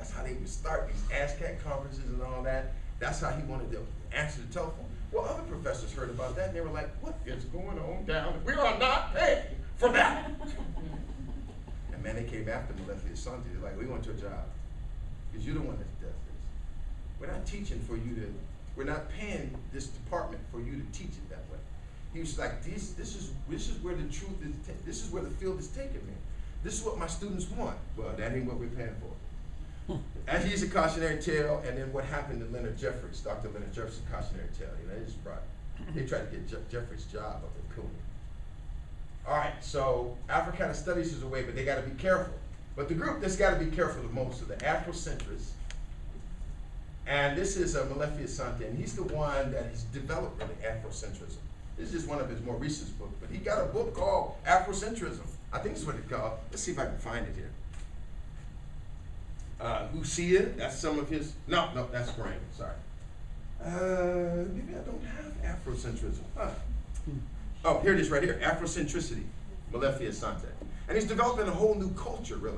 that's how they would start these ASCAC conferences and all that. That's how he wanted to answer the telephone. Well, other professors heard about that and they were like, what is going on down? We are not paying for that. and man, they came after left Asante. They're like, we want your job. Because you're the one that does this. We're not teaching for you to, we're not paying this department for you to teach it that way. He was like, this, this is this is where the truth is, this is where the field is taking me. This is what my students want. Well, that ain't what we're paying for. And he's a cautionary tale, and then what happened to Leonard Jeffries, Dr. Leonard Jeffries, a cautionary tale. You know, they just brought, they tried to get Je- Jeffries' job up at CUNY. All right, so Africana Studies is a way, but they gotta be careful. But the group that's gotta be careful the most are the Afrocentrists. And this is uh, Molefi Asante, and he's the one that has developed really Afrocentrism. This is just one of his more recent books, but he got a book called Afrocentrism. I think that's what it's called. Let's see if I can find it here. Uh, Lucia, that's some of his, no, no, that's Graham, sorry. Uh, maybe I don't have Afrocentrism. Huh. Oh, here it is right here, Afrocentricity, Molefi Asante. And he's developing a whole new culture, really.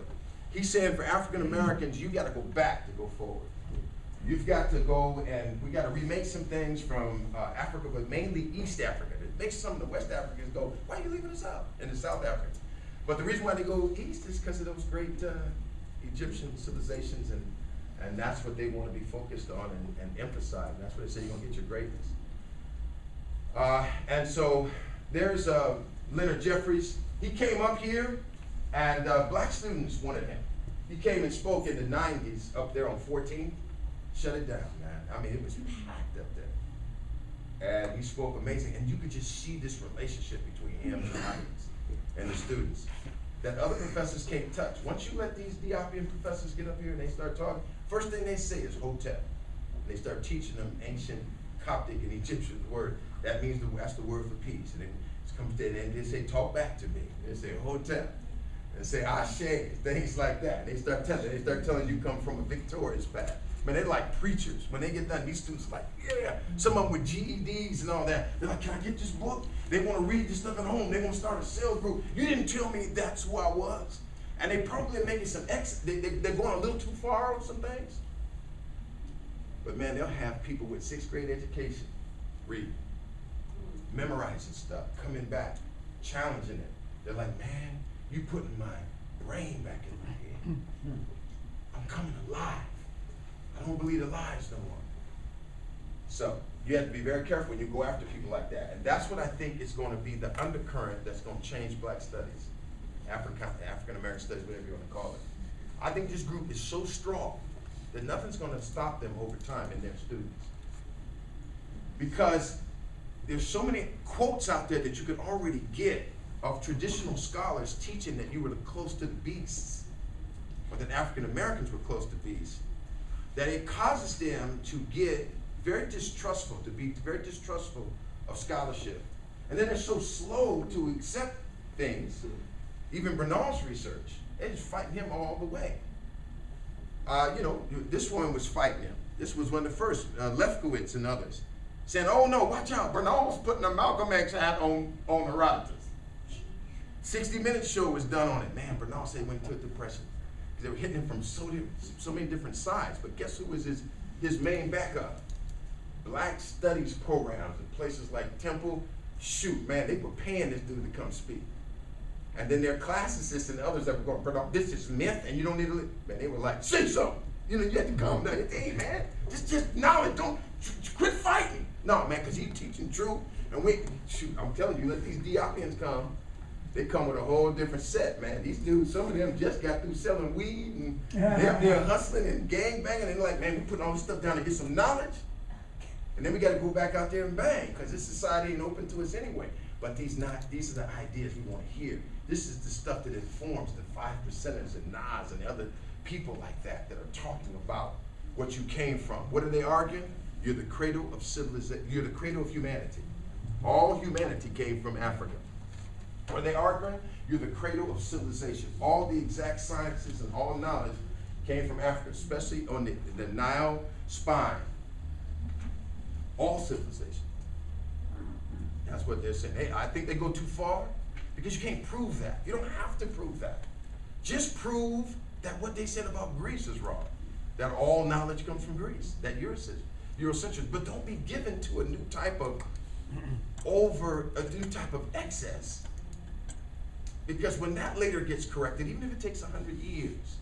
He's saying for African Americans, you gotta go back to go forward. You've got to go and we gotta remake some things from uh, Africa, but mainly East Africa. It makes some of the West Africans go, why are you leaving us out? And the South Africans. But the reason why they go east is because of those great uh, Egyptian civilizations and, and that's what they want to be focused on and, and emphasize. That's where they say you're gonna get your greatness. Uh, and so there's uh, Leonard Jeffries. He came up here, and uh, black students wanted him. He came and spoke in the 90s up there on 14th. Shut it down, man. I mean, it was packed up there. And he spoke amazing, and you could just see this relationship between him and the audience and the students that other professors can't touch. Once you let these Diopian professors get up here and they start talking, first thing they say is Hotep. They start teaching them ancient Coptic and Egyptian word. That means the, that's the word for peace. And it comes to, and they say, talk back to me. They say Hotep. And say ashe, things like that. They start telling, they start telling you come from a victorious path. Man, they're like preachers. When they get done, these students are like, yeah. Some of them with GEDs and all that. They're like, can I get this book? They want to read this stuff at home. They want to start a sales group. You didn't tell me that's who I was. And they probably making some ex, they, they, they're going a little too far on some things. But man, they'll have people with sixth grade education read, memorizing stuff, coming back, challenging it. They're like, man, you putting my brain back in my head. I'm coming alive. I don't believe the lies no more. So you have to be very careful when you go after people like that. And that's what I think is going to be the undercurrent that's going to change black studies, African African American studies, whatever you want to call it. I think this group is so strong that nothing's going to stop them over time in their students. Because there's so many quotes out there that you could already get of traditional scholars teaching that you were close to the beasts, or that African Americans were close to beasts, that it causes them to get very distrustful, to be very distrustful of scholarship. And then they're so slow to accept things. Even Bernal's research, they're just fighting him all the way. Uh, you know, this one was fighting him. This was one of the first, uh, Lefkowitz and others, saying, oh no, watch out, Bernal was putting a Malcolm X hat on, on Herodotus. 60 Minutes show was done on it. Man, Bernal said when he a depression. They were hitting him from so, so many different sides. But guess who was his, his main backup? Black studies programs in places like Temple. Shoot, man, they were paying this dude to come speak. And then their classicists and others that were going, Bernal, this is myth and you don't need to, li-" man, they were like, say something. You know, you had to come. down. Hey, man, just, just knowledge, don't, quit fighting. No, man, because he's teaching truth. And we, shoot, I'm telling you, let these Diopians come, they come with a whole different set, man. These dudes, some of them just got through selling weed and they're, they're hustling and gang banging. And they're like, man, we putting all this stuff down to get some knowledge. And then we got to go back out there and bang, because this society ain't open to us anyway. But these not these are the ideas we want to hear. This is the stuff that informs the five percenters and Nas and other people like that that are talking about what you came from. What are they arguing? You're the cradle of civilization. You're the cradle of humanity. All humanity came from Africa. What are they arguing? You're the cradle of civilization. All the exact sciences and all knowledge came from Africa, especially on the, the Nile spine. All civilization. That's what they're saying. Hey, I think they go too far because you can't prove that. You don't have to prove that. Just prove that what they said about Greece is wrong. That all knowledge comes from Greece. That Eurocentric. Eurocentric. But don't be given to a new type of over a new type of excess. Because when that later gets corrected, even if it takes a hundred years,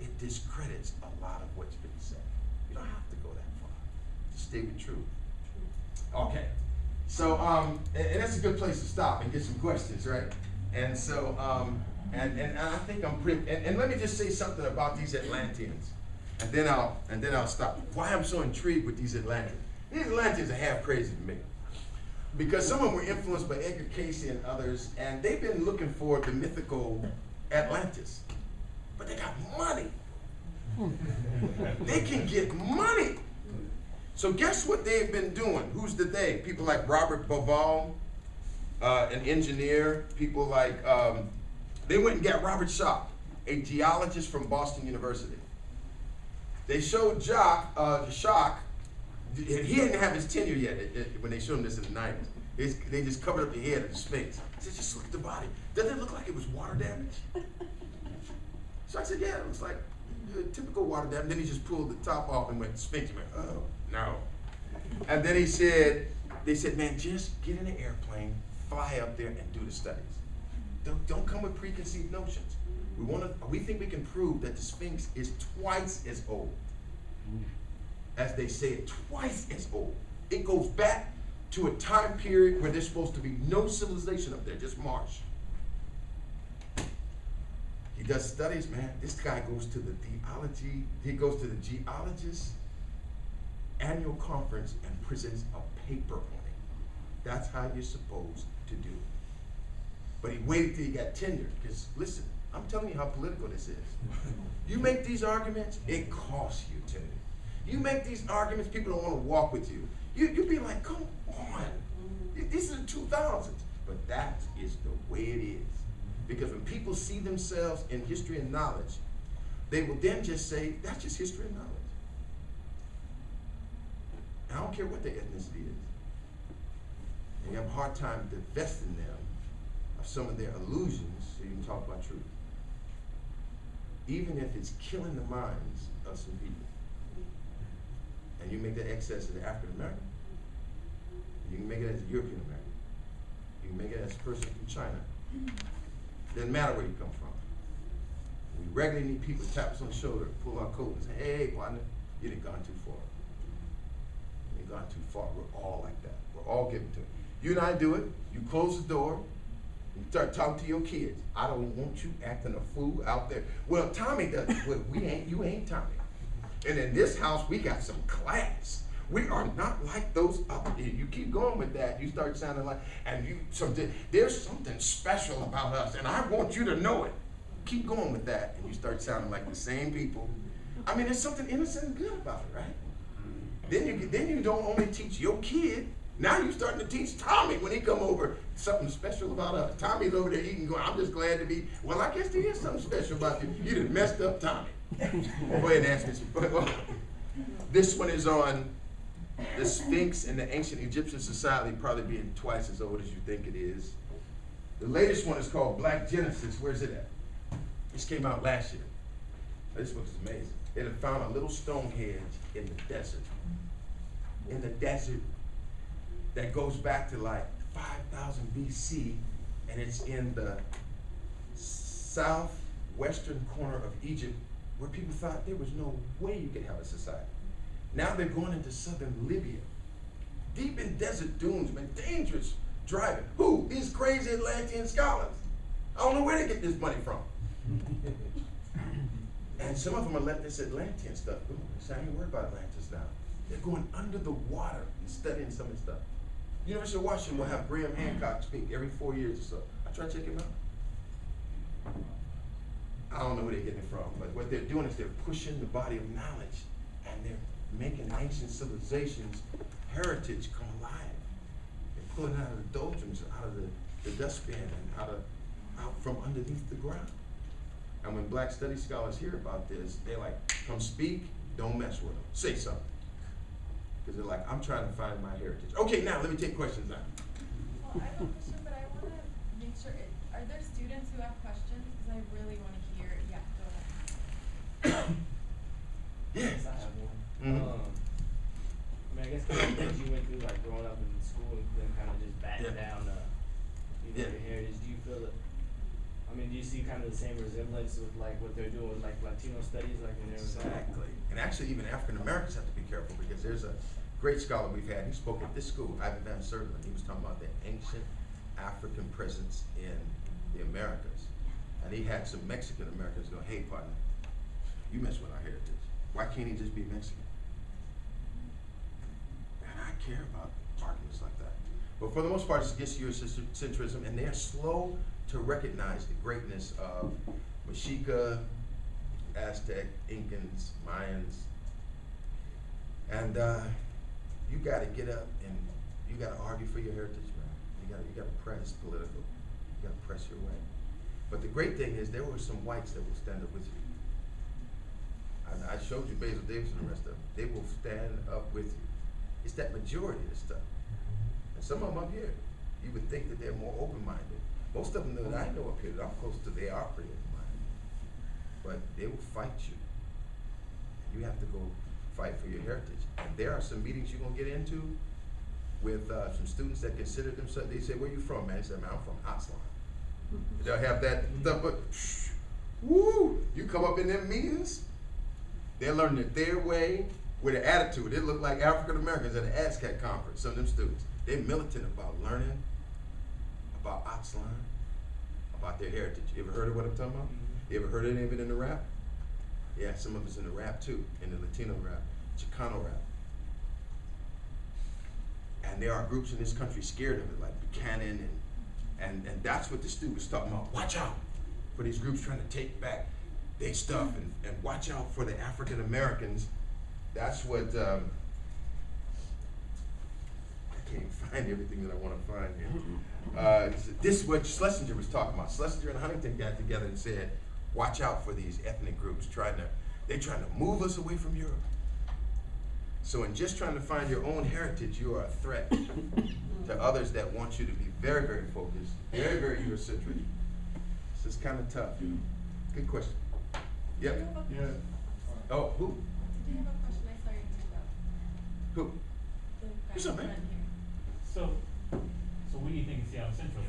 it discredits a lot of what's been said. You don't have to go that far. Just stay with truth. Okay. So, um, and, and that's a good place to stop and get some questions, right? And so, um, and, and I think I'm pretty, and, and let me just say something about these Atlanteans. And then I'll, and then I'll stop. Why I'm so intrigued with these Atlanteans. These Atlanteans are half crazy to me. Because some of them were influenced by Edgar Cayce and others, and they've been looking for the mythical Atlantis. But they got money. they can get money. So guess what they've been doing? Who's the they? People like Robert Bauval, uh, an engineer. People like um, they went and got Robert Schoch, a geologist from Boston University. They showed Jock, uh, Schoch. He didn't have his tenure yet it- it- when they showed him this in the nineties. They just covered up the head of the Sphinx. He said, just look at the body. Doesn't it look like it was water damage? So I said, yeah, it looks like typical water damage. Then he just pulled the top off and went Sphinx. He went, oh, no. And then he said, they said, man, just get in an airplane, fly up there, and do the studies. Don't, don't come with preconceived notions. We want to. We think we can prove that the Sphinx is twice as old as they say it, twice as old. It goes back to a time period where there's supposed to be no civilization up there, just marsh. He does studies, man. This guy goes to the theology, he goes to the geologist annual conference and presents a paper on it. That's how you're supposed to do it. But he waited till he got tenure, because listen, I'm telling you how political this is. You make these arguments, it costs you tenure. You make these arguments, people don't want to walk with you. You you be like, come on, mm-hmm. this is the 2000s. But that is the way it is. Because when people see themselves in history and knowledge, they will then just say, that's just history and knowledge. And I don't care what their ethnicity is. And you have a hard time divesting them of some of their illusions so you can talk about truth. Even if it's killing the minds of some people. And you make that excess as African American. You can make it as a European American. You can make it as a person from China. Doesn't matter where you come from. We regularly need people to tap us on the shoulder, pull our coat and say, hey, partner, you done gone too far. You done gone too far. We're all like that. We're all given to it. You and I do it. You close the door. You start talking to your kids. I don't want you acting a fool out there. Well, Tommy does. Well, we ain't. You ain't Tommy. And in this house, we got some class. We are not like those up other. You keep going with that, you start sounding like, and you something. There's something special about us, and I want you to know it. Keep going with that, and you start sounding like the same people. I mean, there's something innocent and good about it, right? Then you then you don't only teach your kid. Now you're starting to teach Tommy when he come over something special about us. Tommy's over there eating, going, I'm just glad to be. Well, I guess there is something special about you. You done messed up Tommy. Go ahead and ask me. This one is on the Sphinx in the ancient Egyptian society, probably being twice as old as you think it is. The latest one is called Black Genesis. Where's it at? This came out last year. This book is amazing. It had found a little Stonehenge in the desert. In the desert that goes back to like 5000 BC, and it's in the southwestern corner of Egypt where people thought there was no way you could have a society. Now they're going into southern Libya, deep in desert dunes, man, dangerous driving. Who? These crazy Atlantean scholars. I don't know where they get this money from. and some of them are letting this Atlantean stuff go. Say, I ain't worried about Atlantis now. They're going under the water and studying some of the stuff. University of Washington will have Graham Hancock speak every four years or so. I try to check him out. I don't know where they're getting it from, but what they're doing is they're pushing the body of knowledge and they're making ancient civilizations heritage come alive. They're pulling out of the doldrums, out of the, the dustbin, and out of out from underneath the ground. And when black study scholars hear about this, they're like, come speak, don't mess with them. Say something. Because they're like, I'm trying to find my heritage. Okay, now let me take questions now. Well, I have a question, but I wanna make sure, it- are there students who have questions? Cause I really wanna hear, yeah, go ahead. Yes. I have one. Mhm. Um, I mean, I guess kind of things you went through, like growing up in school and then kind of just batting Yeah. down, uh, you know, Yeah. your heritage. Do you feel it? I mean, do you see kind of the same resemblance with like what they're doing with like Latino studies, like in Arizona? Exactly. And actually, even African Americans have to be careful because there's a great scholar we've had. He spoke at this school, Ivan Van Sertima. He was talking about the ancient African presence in the Americas. And he had some Mexican Americans go, hey, partner, you mess with our heritage. Why can't he just be Mexican? And I care about arguments like that. But for the most part, it's against Eurocentrism, and they're slow to recognize the greatness of Mexica, Aztec, Incans, Mayans. And uh, you got to get up and you got to argue for your heritage, man. You got you got to press political. You got to press your way. But the great thing is there were some whites that will stand up with you. I, I showed you Basil Davis and the rest of them. They will stand up with you. It's that majority of the stuff. And some of them up here, you would think that they're more open-minded. Most of them that I know up here that I'm close to, they are pretty open-minded. But they will fight you. You have to go fight for your heritage. And there are some meetings you're gonna get into with uh, some students that consider themselves. They say, "Where you from, man?" They say, "Man, I'm from Aztlán." They'll have that stuff, but woo! You come up in them meetings, they're learning it their way with an attitude. They look like African Americans at an ASCAC conference. Some of them students, they're militant about learning about Aztlán, about their heritage. You ever heard of what I'm talking about? Mm-hmm. You ever heard any of it in the rap? Yeah, some of it's in the rap too, in the Latino rap, Chicano rap. And there are groups in this country scared of it, like Buchanan, and and and that's what the student was talking about. Watch out for these groups trying to take back their stuff, and and watch out for the African Americans. That's what. Um, I can't find everything that I want to find here. Uh, this is what Schlesinger was talking about. Schlesinger and Huntington got together and said, "Watch out for these ethnic groups trying to they're trying to move us away from Europe." So, in just trying to find your own heritage, you are a threat to others that want you to be very, very focused, very, very Eurocentric. This is kind of tough. Good question. Did Yep. Yeah. Oh, who? did you have a question? I saw your hand up. Who? The guy Who's up, man? here. So, so what do you think of Seattle Central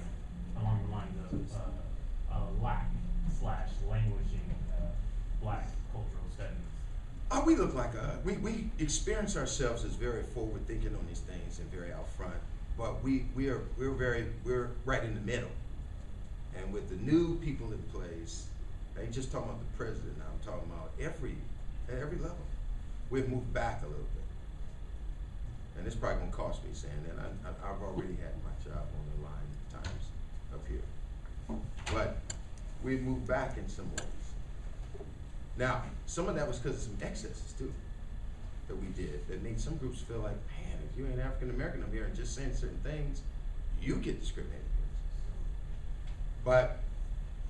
along the lines of uh, uh, lack slash languishing uh, black cultural studies? Oh, we look like a, we, we experience ourselves as very forward thinking on these things and very out front, but we, we are, we're very, we're right in the middle. And with the new people in place, I ain't just talking about the president, now, I'm talking about every, at every level. We've moved back a little bit. And it's probably gonna cost me saying that, I, I've already had my job on the line times up here. But we've moved back in some ways. Now, some of that was because of some excesses too, that we did, that made some groups feel like, man, if you ain't African American up here and just saying certain things, you get discriminated against. But,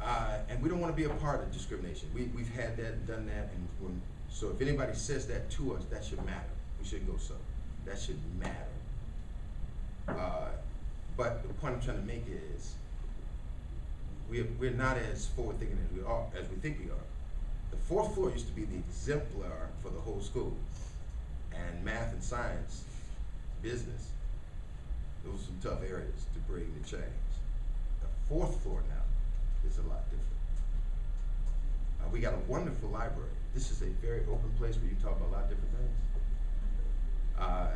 uh, and we don't wanna be a part of discrimination, we, we've had that and done that, and so if anybody says that to us, that should matter, we shouldn't go so, that should matter. Uh, but the point I'm trying to make is, we're, we're not as forward thinking as we are, as we think we are. The fourth floor used to be the exemplar for the whole school. And math and science, business, those are some tough areas to bring the change. The fourth floor now is a lot different. Uh, we got a wonderful library. This is a very open place where you talk about a lot of different things. Uh,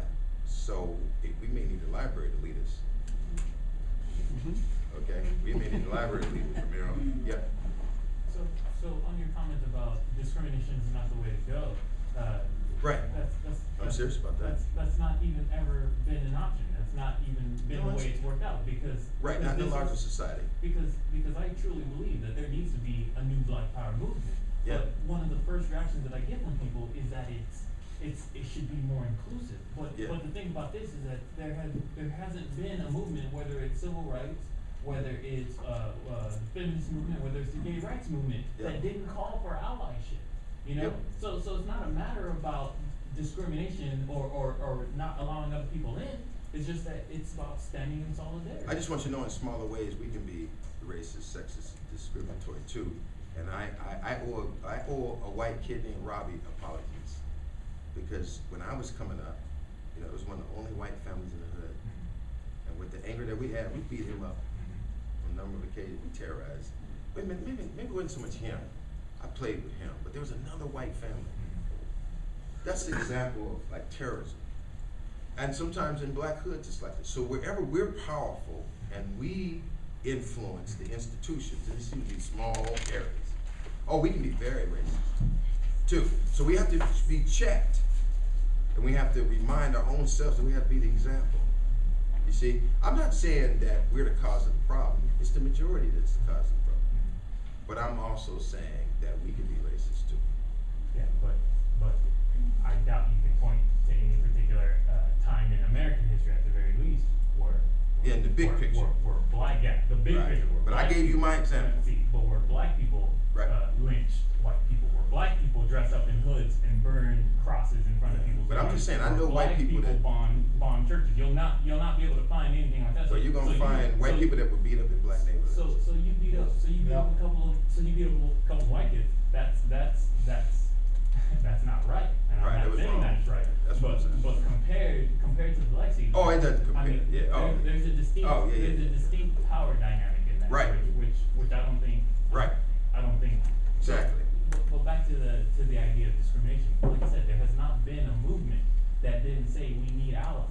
so eh, we may need a library to lead us. Okay, we may need a library to lead us from here on. Yeah. So, so on your comment about discrimination is not the way to go, uh. Right. That's, that's. I'm serious about that. That's, that's not even ever been an option, that's not even been No, the way it's worked out, because. Right, not in the because larger is- society. Because, because I truly believe that there needs to be a new Black Power movement. Yeah. But one of the first reactions that I get from people is that it's, it's, it should be more inclusive. But, Yeah. but the thing about this is that there has, there hasn't been a movement, whether it's civil rights, whether it's, uh, uh, the feminist movement, whether it's the gay rights movement, Yeah. that didn't call for allyship, you know? Yep. So, so it's not a matter about discrimination or, or, or not allowing other people in, it's just that it's about standing in solidarity. I just want you to know in smaller ways, we can be racist, sexist, discriminatory too. And I, I, I owe, a- I owe a white kid named Robbie apologies. Because when I was coming up, you know, it was one of the only white families in the hood. And with the anger that we had, we beat him up on a number of occasions, we terrorized. Wait a minute, maybe, maybe it wasn't so much him. I played with him, but there was another white family. That's an example of like terrorism. And sometimes in black hoods, it's like this. So wherever we're powerful and we influence the institutions, and it's usually small areas, oh, we can be very racist too. So we have to be checked. And we have to remind our own selves that we have to be the example. You see, I'm not saying that we're the cause of the problem. It's the majority that's the cause of the problem. But I'm also saying that we can be racist too. Yeah, but, but I doubt you can point to any particular, uh, time in American history at the very least where. Yeah, in the big where- picture. Where, where black, yeah, the big Right. picture, But I gave you my people- example. See, but where black people, Right. uh, lynched white people, where black people dress up in hoods and burn crosses in front of people. But I'm just saying, I know white black people that- bomb, bomb churches, you'll not, you'll not be able to find anything like that. So you're gonna you- find white so- people that would beat up in black neighborhoods. so, so you beat up, so you beat up a couple of, so you beat up a couple of white kids, that's, that's, that's, that's not right. And Right, I'm not saying wrong. that's right, That's what I'm but, saying. but compared, compared to the Lexi. Oh, it doesn't I mean, yeah, oh. there, there's a distinct, Oh, yeah, yeah. there's a distinct power dynamic in that, Right. which, which, which I don't think. Right. I don't think. Exactly. But, but back to the, to the idea of discrimination, like I said, there has not been a movement that didn't say we need allies.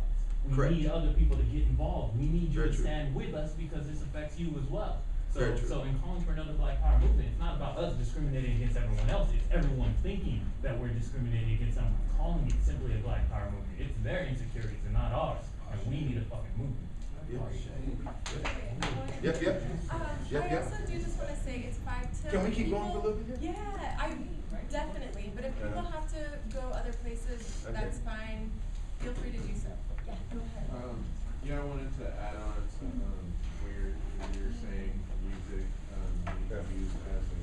We Correct. need other people to get involved, we need you Very to true. stand with us because this affects you as well. So, Very true. so in calling for another Black Power movement, it's not about us discriminating against everyone else, it's everyone thinking that we're discriminating against someone, calling it simply a Black Power movement. It's their insecurities and not ours, and we need a fucking movement. Yeah. Okay, Yep, yep. Um, Yep, I yep. also do just wanna say it's five till. Can we keep going for a little bit here? Yeah, I, definitely, but if people Uh-huh. have to go other places, Okay. that's fine, feel free to do so. Yeah, go ahead. Um, yeah, I wanted to add on to, um, what you're, what you're saying, music, um, Yeah. being used as a,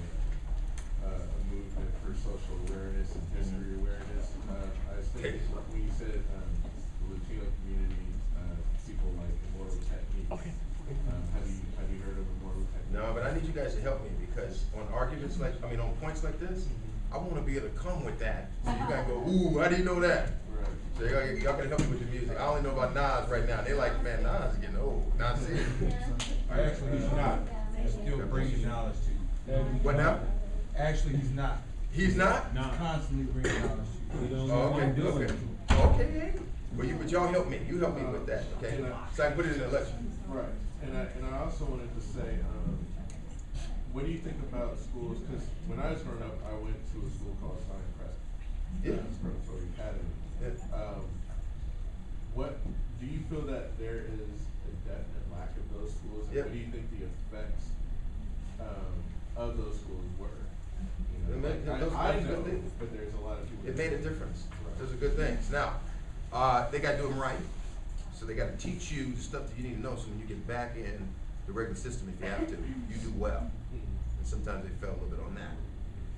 uh, a movement for social awareness and history awareness. Uh, I was thinking, when you said, um, the Latino community, uh, people like Immortal Techniques. Um, have you, have you heard of Immortal Techniques? No, but I need you guys to help me because on arguments like, I mean, on points like this, I wanna be able to come with that. So you gotta go, ooh, how do you know that? Right. So y'all, y'all can help me with the music. I only know about Nas right now. They like, man, Nas is getting old. Nas is. I actually, he's not. He's still bringing knowledge to you. What now? Actually, he's not. He's not? He's constantly bringing knowledge to you. Oh, okay, do okay. it. Okay, well, you, but y'all help me, you help me with that, okay? I- So I can put it in the lecture. Right, and I, and I also wanted to say, um, what do you think about schools, cause when I was growing up, I went to a school called Pinecrest. Yeah. uh, Preparatory Academy. Yeah. Um, what, do you feel that there is a definite lack of those schools? And Yeah. what do you think the effects, um, of those schools were? You It know, made- like, those- I, I know, but there's a lot of people. It made a difference. Right. Those are good things. Now, uh, they gotta do them right. So they gotta teach you the stuff that you need to know, so when you get back in the regular system, if you have to, you do well. Mhm. And sometimes they fail a little bit on that.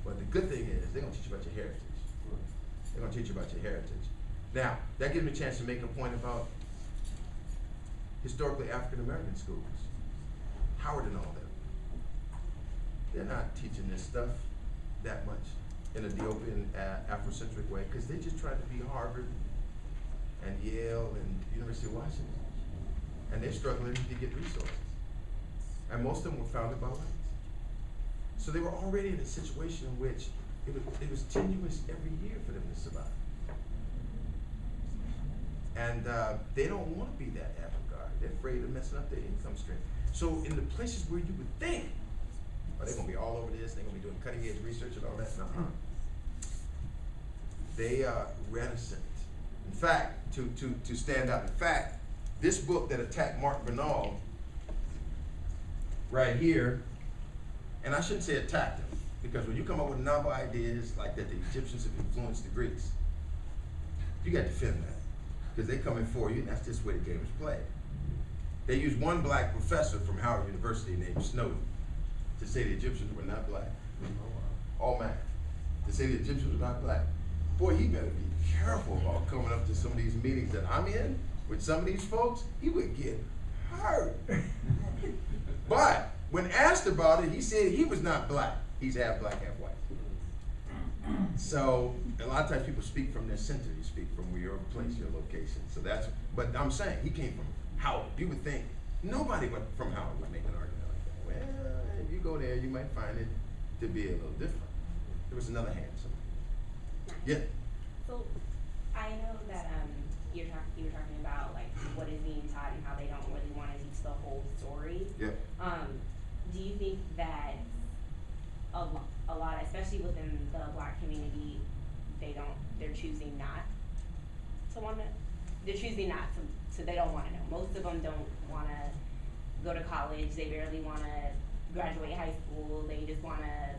But the good thing is, they're gonna teach you about your heritage. They're gonna teach you about your heritage. Now, that gives me a chance to make a point about historically African American schools. Howard and all them. They're not teaching this stuff that much in a Ethiopian uh, Afrocentric way, because they just tried to be Harvard and Yale and University of Washington. And they're struggling to get resources. And most of them were founded by whites. So they were already in a situation in which it was, it was tenuous every year for them to survive. And uh, they don't want to be that avant-garde. They're afraid of messing up their income stream. So in the places where you would think, oh, they're gonna be all over this, they're gonna be doing cutting edge research and all that, no. Hmm. They are reticent. In fact, to, to, to stand out, in fact, this book that attacked Mark Bernal right here, and I shouldn't say attacked him, because when you come up with novel ideas like that the Egyptians have influenced the Greeks, you got to defend that, because they're coming for you, and that's just the way the game is played. They used one black professor from Howard University named Snowden to say the Egyptians were not black. All math. To say the Egyptians were not black. Boy, he better be careful about coming up to some of these meetings that I'm in with some of these folks. He would get hurt. but when asked about it, he said he was not black. He's half black, half white. So a lot of times people speak from their center. You speak from where your place, your location. So that's. But I'm saying he came from Howard. You would think nobody but from Howard would make an argument Well, if you go there, you might find it to be a little different. There was another hand. So. Yeah. So, I know that, um, you're talking, you were talking about like what is being taught and how they don't really wanna teach the whole story. Yeah. Um, do you think that a lo- a lot, especially within the black community, they don't, they're choosing not to wanna, they're choosing not to, so they don't wanna know. Most of them don't wanna go to college, they barely wanna graduate high school, they just wanna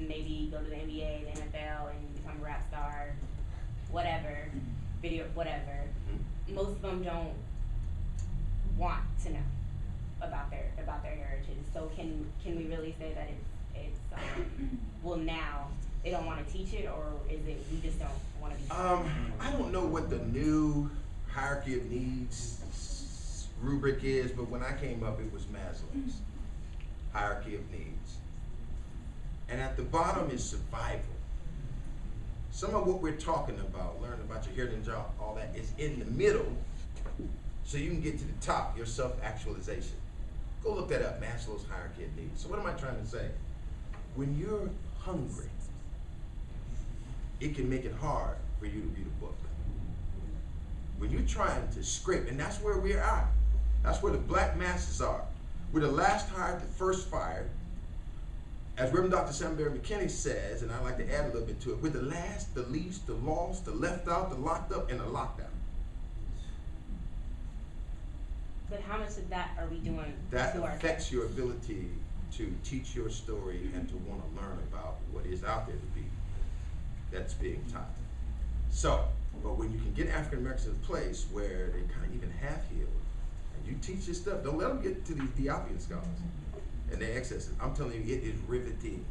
maybe go to the NBA, the NFL, and become a rap star, whatever, video, whatever. Most of them don't want to know about their about their heritage. So can can we really say that it's it's um, well now they don't want to teach it, or is it we just don't want to be? Um, I don't know what the new hierarchy of needs rubric is, but when I came up, it was Maslow's hierarchy of needs. And at the bottom is survival. Some of what we're talking about, learning about your heritage, job, all that, is in the middle, so you can get to the top, your self-actualization. Go look that up, Maslow's hierarchy of needs. So what am I trying to say? When you're hungry, it can make it hard for you to read a book. When you're trying to scrape, and that's where we are. That's where the black masses are. We're the last hired, the first fired. As Reverend Dr. Sam Berry McKinney says, and I'd like to add a little bit to it, we're the last, the least, the lost, the left out, the locked up, and the lockdown. But how much of that are we doing That affects your ability to teach your story and to want to learn about what is out there to be that's being taught. So, but when you can get African Americans in a place where they kind of even half healed, you teach this stuff, don't let them get to these Diopian scholars and their excesses. I'm telling you, it is riveting.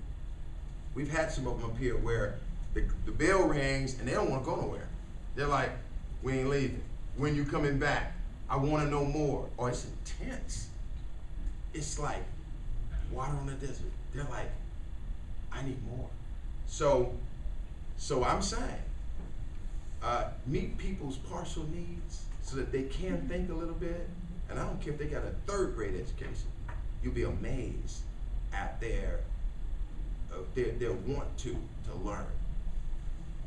We've had some of them up here where the, the bell rings and they don't want to go nowhere. They're like, we ain't leaving. When you coming back? I want to know more. Oh, it's intense. It's like water on the desert. They're like, I need more. So, so I'm saying, uh, meet people's partial needs so that they can think a little bit. And I don't care if they got a third grade education. You'll be amazed at their uh, their their want to to learn.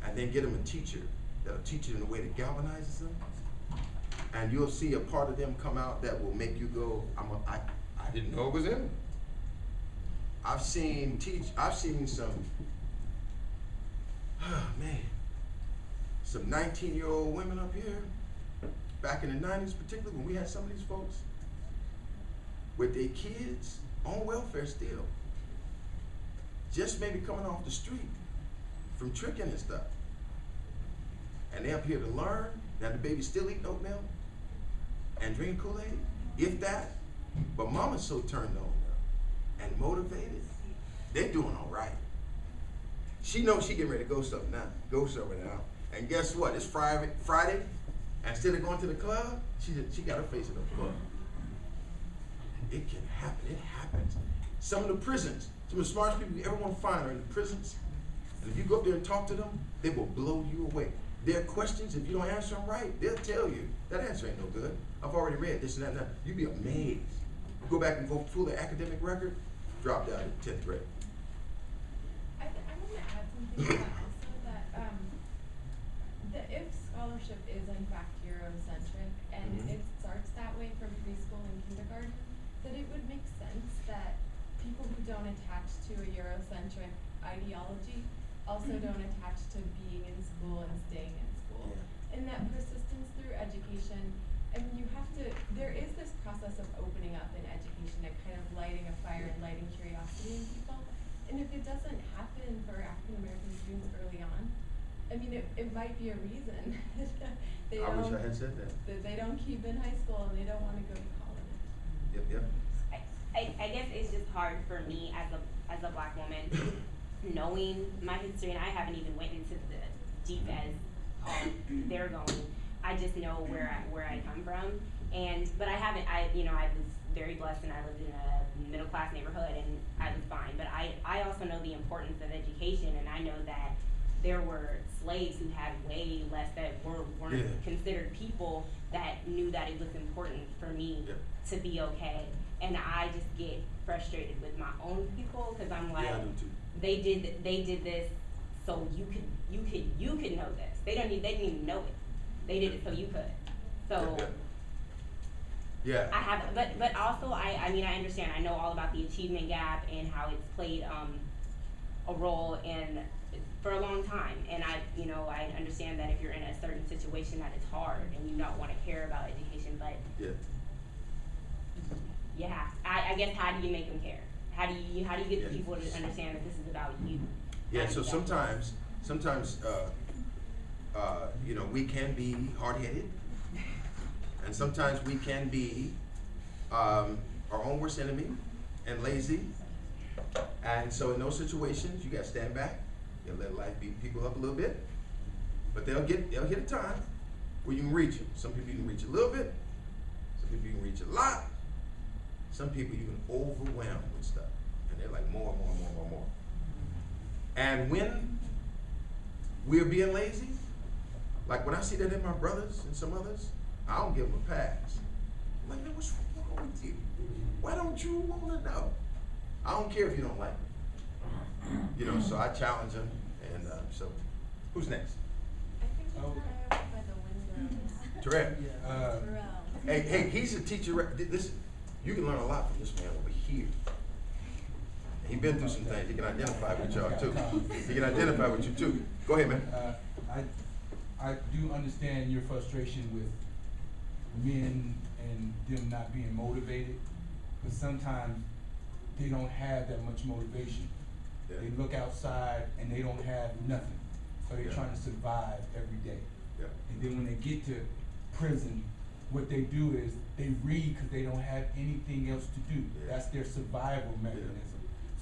and then get them a teacher that'll teach it in a way that galvanizes them. And you'll see a part of them come out that will make you go, I'm a, I, I didn't know it was in me. I've seen teach, I've seen some, man, some nineteen-year-old women up here, back in the nineties particularly, when we had some of these folks, with their kids on welfare still. Just maybe coming off the street from tricking and stuff. And they up here to learn, now the baby's still eating oatmeal and drinking Kool-Aid, if that. But mama's so turned on and motivated, they're doing all right. She knows she getting ready to go something now, go somewhere now. And guess what? It's Friday, Friday, instead of going to the club, she she got her face in the club. It can happen. It happens. Some of the prisons, some of the smartest people you ever want to find are in the prisons. And if you go up there and talk to them, they will blow you away. Their questions, if you don't answer them right, they'll tell you that answer ain't no good. I've already read this and that and that. You'd be amazed. Go back and go through the academic record, dropped out in tenth grade. I, th- I want to add something to that also that um, the if scholarship is in fact Eurocentric and Mhm. it starts that way from preschool and kindergarten, that it would make sense that people who don't attach to a Eurocentric ideology also don't attach to being in school and staying in school. And that persistence through education, I mean, you have to, there is this process of opening up in education and kind of lighting a fire and lighting curiosity in people. And if it doesn't happen for African American students early on, I mean, it, it might be a reason they I wish I had said that. that they don't keep in high school and they don't wanna go to college. Yep, yep. I, I, I guess it's just hard for me as a as a black woman, knowing my history, and I haven't even went into the deep as um, they're going. I just know where I where I come from, and but I haven't. I you know I was very blessed, and I lived in a middle class neighborhood, and I was fine. But I I also know the importance of education, and I know that there were slaves who had way less that were weren't Yeah. considered people that knew that it was important for me Yeah. to be okay. And I just get frustrated with my own people because I'm like, Yeah, I do too. they did they did this so you could you could you could know this. They don't need they didn't even know it. They did it so you could. So Yeah, yeah. I have but but also I I mean I understand I know all about the achievement gap and how it's played um a role in for a long time and I you know I understand that if you're in a certain situation that it's hard and you don't want to care about education but Yeah. yeah, I, I guess how do you make them care? How do you how do you get the people to understand that this is about you? Yeah, so you do that? sometimes, sometimes, uh, uh, you know, we can be hard-headed, and sometimes we can be um, our own worst enemy and lazy. And so in those situations, you got to stand back. You let life beat people up a little bit, but they'll get they'll hit a time where you can reach them. Some people you can reach a little bit. Some people you can reach a lot. Some people you can overwhelm with stuff, and they're like more, more, more, more, more. And when we're being lazy, like when I see that in my brothers and some others, I don't give them a pass. Like, man, what's wrong with you? Why don't you want to know? I don't care if you don't like me. You know, so I challenge them, and uh, so who's next? I think it's Oh. by the windows. Terrell. Uh, Terrell. Hey, hey, he's a teacher. right- th- Listen, you can learn a lot from this man over here. He's been through some things. He can identify with y'all too. He can identify with you too. Go ahead, man. uh, I, I do understand your frustration with men and them not being motivated, but sometimes they don't have that much motivation. Yeah. They look outside and they don't have nothing, so they're Yeah. trying to survive every day. Yeah. And then when they get to prison, what they do is they read because they don't have anything else to do. Yeah. That's their survival mechanism.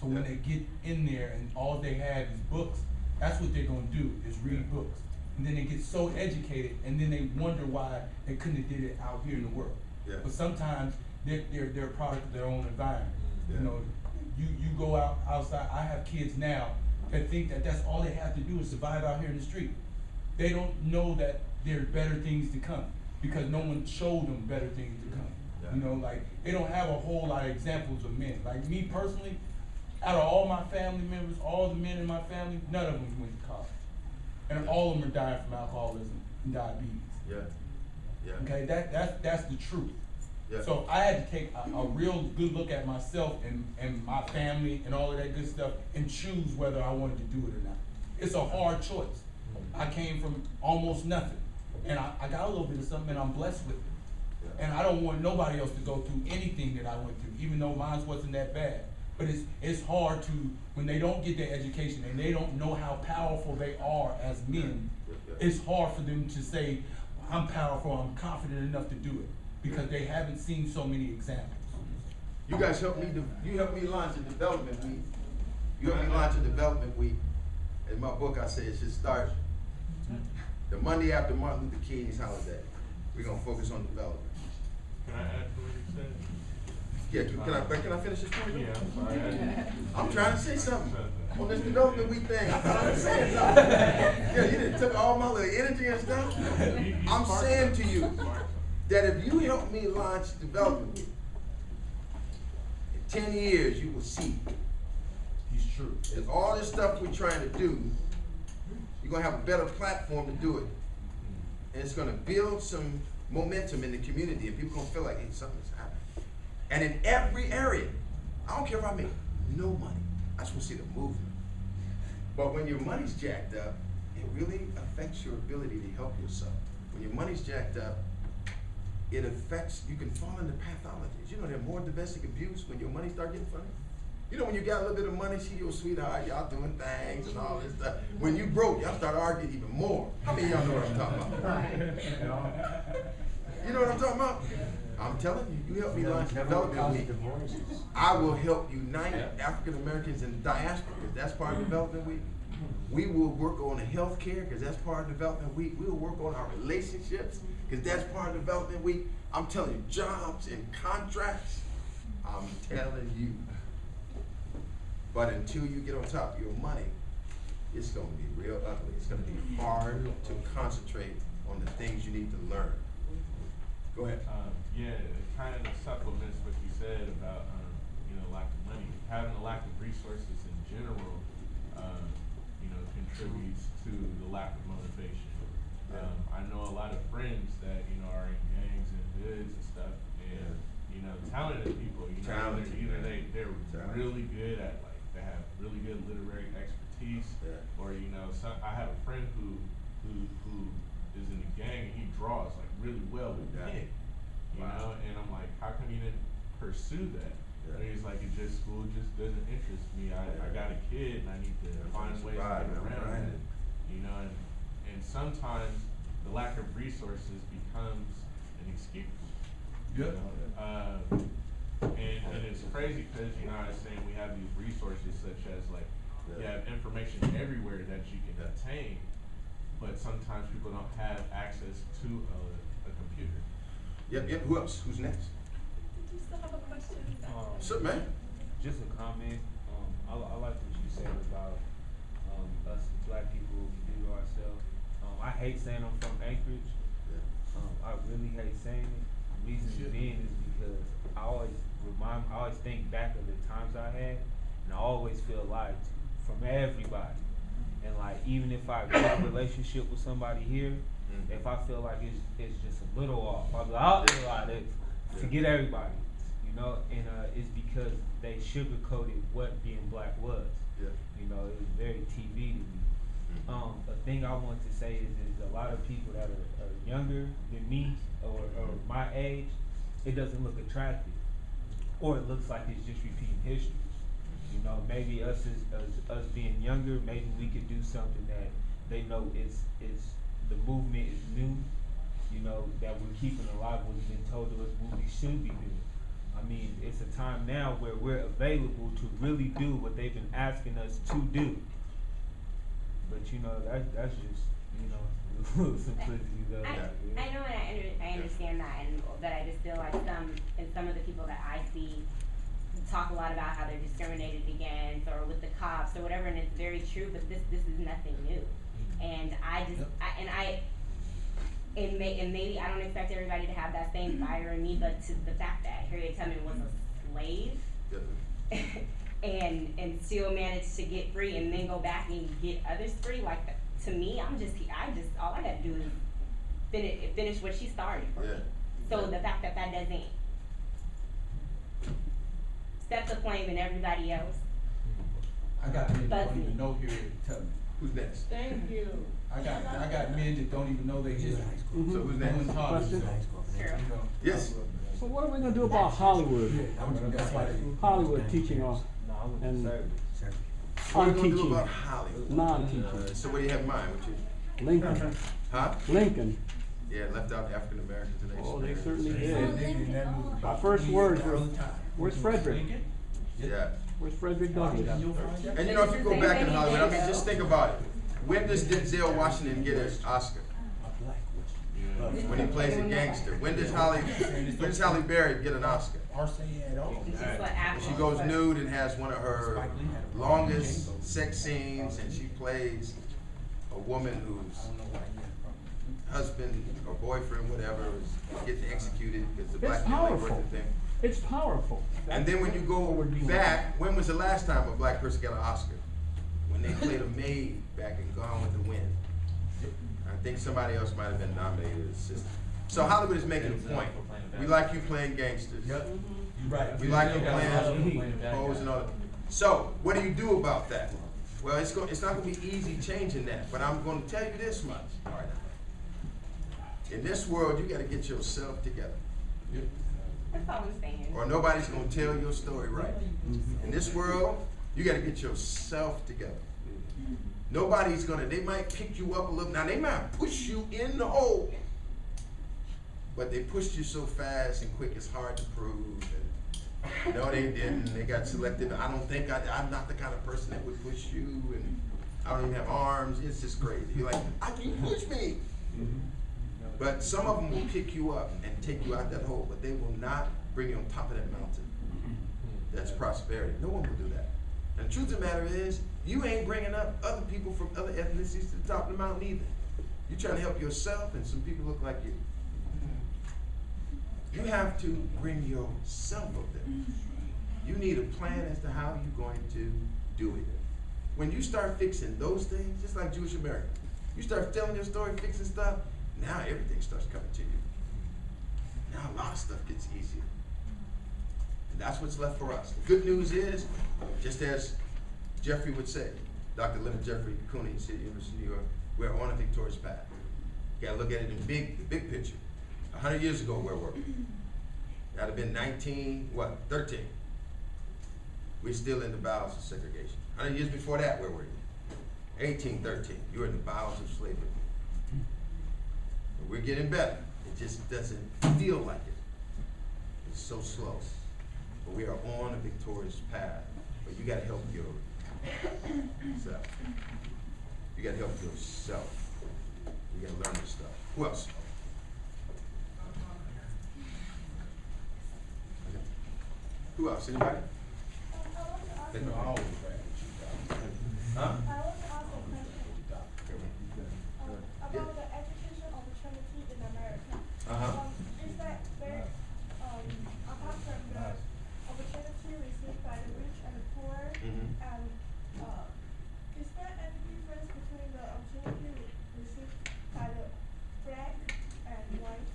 So when they get in there and all they have is books, that's what they're gonna do is read books. And then they get so educated, and then they wonder why they couldn't have did it out here in the world. Yeah. But sometimes they're they're they're a product of their own environment. You know, you you go out outside. I have kids now that think that that's all they have to do is survive out here in the street. They don't know that there are better things to come because no one showed them better things to come. Yeah. You know, like they don't have a whole lot of examples of men. Like me personally, out of all my family members, all the men in my family, none of them went to college. and all of them are dying from alcoholism and diabetes. Yeah, yeah. Okay, that, that's, that's the truth. Yeah. So I had to take a, a real good look at myself and, and my family and all of that good stuff and choose whether I wanted to do it or not. It's a hard choice. I came from almost nothing, and I, I got a little bit of something, and I'm blessed with it. Yeah. And I don't want nobody else to go through anything that I went through, even though mine wasn't that bad. But it's, it's hard to, when they don't get their education and they don't know how powerful they are as men, Yeah, it's hard for them to say, I'm powerful, I'm confident enough to do it, because they haven't seen so many examples. You guys helped me, you helped me launch a development week. You helped me launch a development week. In my book, I say it should start the Monday after Martin Luther King's holiday. We're gonna focus on development. Can I add to what he said? Yeah, can can I, but can I finish this point? Yeah, I'm. I- I'm trying to say something on this development week thing. I thought I was saying something. Yeah, you didn't took all my little energy and stuff. You- you I'm saying to you Sparked something. That if you help me launch development in ten years, you will see He's true. Is all this stuff we're trying to do, you're gonna have a better platform to do it. And it's gonna build some momentum in the community, and people gonna feel like, hey, something's happening. And in every area, I don't care if I make no money, I just wanna see the movement. But when your money's jacked up, it really affects your ability to help yourself. When your money's jacked up, it affects, you can fall into pathologies. You know, there's more domestic abuse when your money start getting funny. You know, when you got a little bit of money, she your sweetheart, y'all doing things and all this stuff. When you broke, y'all start arguing even more. How many of y'all know what I'm talking about? You know what I'm talking about? I'm telling you, you help me launch development week. I will help unite African Americans in diaspora, that's part of development week. We will work on the healthcare, because that's part of development week. We will work on our relationships, because that's part of development week. I'm telling you, jobs and contracts, I'm telling you. But until you get on top of your money, it's gonna be real ugly. It's gonna be hard to concentrate on the things you need to learn. Go ahead. Um, yeah, it kind of supplements what you said about, um, you know, lack of money. Having a lack of resources in general, um, to the lack of motivation. Um, I know a lot of friends that, you know, are in gangs and hoods and stuff, and, you know, talented people, you know, Talented, either, either they, they're Talented. really good at, like, they have really good literary expertise, Yeah. or, you know, some, I have a friend who, who, who is in a gang and he draws like really well with Yeah. pen. You Wow. know, and I'm like, how come you didn't pursue that? Yeah. And he's like, it just school just doesn't interest me. I, I got a kid and I need to Yeah, find ways to get around it. You know, and, and sometimes the lack of resources becomes an excuse. You Yep. know? Um, and, and it's crazy because, you know, I was saying we have these resources such as like, you have information everywhere that you can Yeah. obtain, but sometimes people don't have access to a, a computer. Yep, yep, who else? Who's next? Did you still have a question? Um, What's up, man? Just a comment, um, I, I like what you said about, um, us black people, we do to ourselves. Um, I hate saying I'm from Anchorage, um, I really hate saying it. The reason being is because I always remind, I always think back of the times I had, and I always feel lied to from everybody. And like, even if I got a relationship with somebody here, Mhm. if I feel like it's, it's just a little off, I'll be like, oh, lot, it's, forget everybody, know, and, uh, it's because they sugarcoated what being black was. Yeah. You know, it was very TV to me. Mhm. Um, a thing I want to say is, is a lot of people that are, are younger than me or, or my age, it doesn't look attractive. Or it looks like it's just repeating history. You know, maybe us as, as us being younger, maybe we could do something that they know it's, it's, the movement is new. You know, that we're keeping alive what's been told to us what we should be doing. I mean, it's a time now where we're available to really do what they've been asking us to do. But you know, that, that's just, you know, simplicity though. I, I know and I under, I understand that and that I just feel like some, and some of the people that I see talk a lot about how they're discriminated against or with the cops or whatever, and it's very true, but this, this is nothing new. Mm-hmm. And I just, Yep. I, and I, and may, and maybe I don't expect everybody to have that same fire in me, but to the fact that Harriet Tubman was a slave and and still managed to get free and then go back and get others free like to me, I'm just, I just, all I gotta do is finish, finish what she started for me. Yeah. So the fact that that doesn't step the flame in everybody else, I got men that don't Buzz me. even know here to tell me. Who's next? Thank you. I got, I got men that don't even know their history. So who's I'm next? in college, so, Question? you know. Yes. So what are we gonna do about Hollywood? That's why. Hollywood teaching or No, I went And- to. What are we gonna do non-teaching? about Hollywood? Non-teaching. Uh, So what do you have in mind? What you, Lincoln, huh? Lincoln. Yeah, left out African Americans and Asian Oh, they Americans. certainly did. said nigga in that movie My first words were, where's Frederick? Lincoln? Yeah. Where's Frederick Douglass? You'll find that. And you know, if you go back in Hollywood, I mean, just think about it. When does Denzel Washington get his Oscar? When he plays a gangster. When does Holly, when does Halle Berry get an Oscar? Or say at all. it's just what When she goes nude and has one of her Spike Lee had a- longest sex scenes and she plays a woman whose I don't know why he had a problem. husband or boyfriend, whatever, is getting executed because the It's black people ain't worth powerful. a thing. It's powerful. And then when you go back, when was the last time a black person got an Oscar? When they played a maid back in Gone with the Wind. I think somebody else might have been nominated as sister. So Hollywood is making a point. We like you playing gangsters. Yep, you're right. We like you got a lot of playing playing hoes and all that. So, what do you do about that? Well, it's go, it's not gonna be easy changing that, but I'm gonna tell you this much, all right? In this world, you gotta get yourself together, That's all I'm saying. or nobody's gonna tell your story right. Mm-hmm. In this world, you gotta get yourself together. Nobody's gonna, they might pick you up a little, now they might push you in the hole. But they pushed you so fast and quick, it's hard to prove. And no, they didn't. They got selected. I don't think I, I'm not the kind of person that would push you, and I don't even have arms. It's just crazy. You're like, I can push me. But some of them will pick you up and take you out that hole, but they will not bring you on top of that mountain. That's prosperity. No one will do that. And the truth of the matter is, you ain't bringing up other people from other ethnicities to the top of the mountain either. You're trying to help yourself, and some people look like you. You have to bring yourself up there. You need a plan as to how you're going to do it. When you start fixing those things, just like Jewish America, you start telling your story, fixing stuff, now everything starts coming to you. Now a lot of stuff gets easier. And that's what's left for us. The good news is, just as Jeffries would say, Dr. Leonard Jeffries CUNY, City University of New York, we're on a victorious path. You gotta look at it in big, the big picture. A hundred years ago, where were we? That'd have been nineteen, what, thirteen? We're still in the bowels of segregation. Hundred years before that, where were you? Eighteen thirteen, you were in the bowels of slavery. But we're getting better. It just doesn't feel like it. It's so slow. But we are on a victorious path. But you gotta help yourself. You gotta help yourself. You gotta learn this stuff. Who else? Okay. Who else? Anybody? They I always rap with you, dog. Huh? I want to ask a question um, about the education opportunity in America. Uh-huh. Um, is that there, um, apart from the opportunity received by the rich and the poor, Mhm. and, uh, is there any difference between the opportunity re- received by the black and white?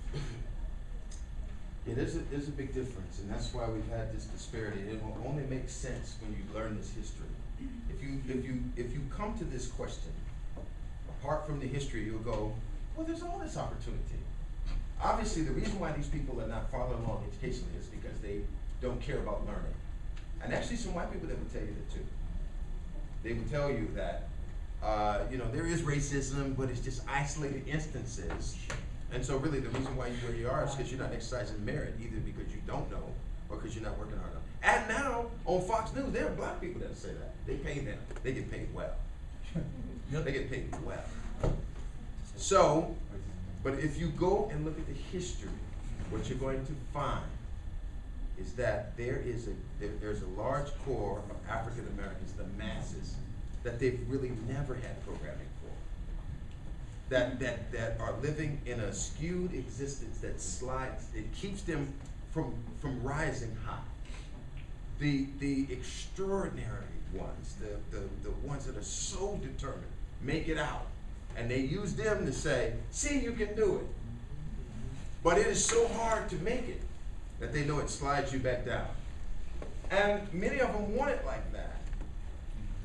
Yeah, there's a, there's a big difference, and that's why we've had this disparity. It will only make sense when you learn this history. If you, if you, if you come to this question, apart from the history, you'll go, well, there's all this opportunity. Obviously, the reason why these people are not farther along educationally is because they don't care about learning. And actually, some white people that would tell you that too. They would tell you that, uh, you know, there is racism, but it's just isolated instances. And so really the reason why you're where you are is because you're not exercising merit, either because you don't know or because you're not working hard enough. And now on Fox News, there are black people that say that. They pay them. They get paid well. Yep. They get paid well. So, but if you go and look at the history, what you're going to find is that there is a there, there's a large core of African Americans, the masses, that they've really never had programming. That that that are living in a skewed existence that slides, it keeps them from from rising high. The the extraordinary ones, the, the, the ones that are so determined, make it out And they use them to say, see, you can do it. But it is so hard to make it that they know it slides you back down. And many of them want it like that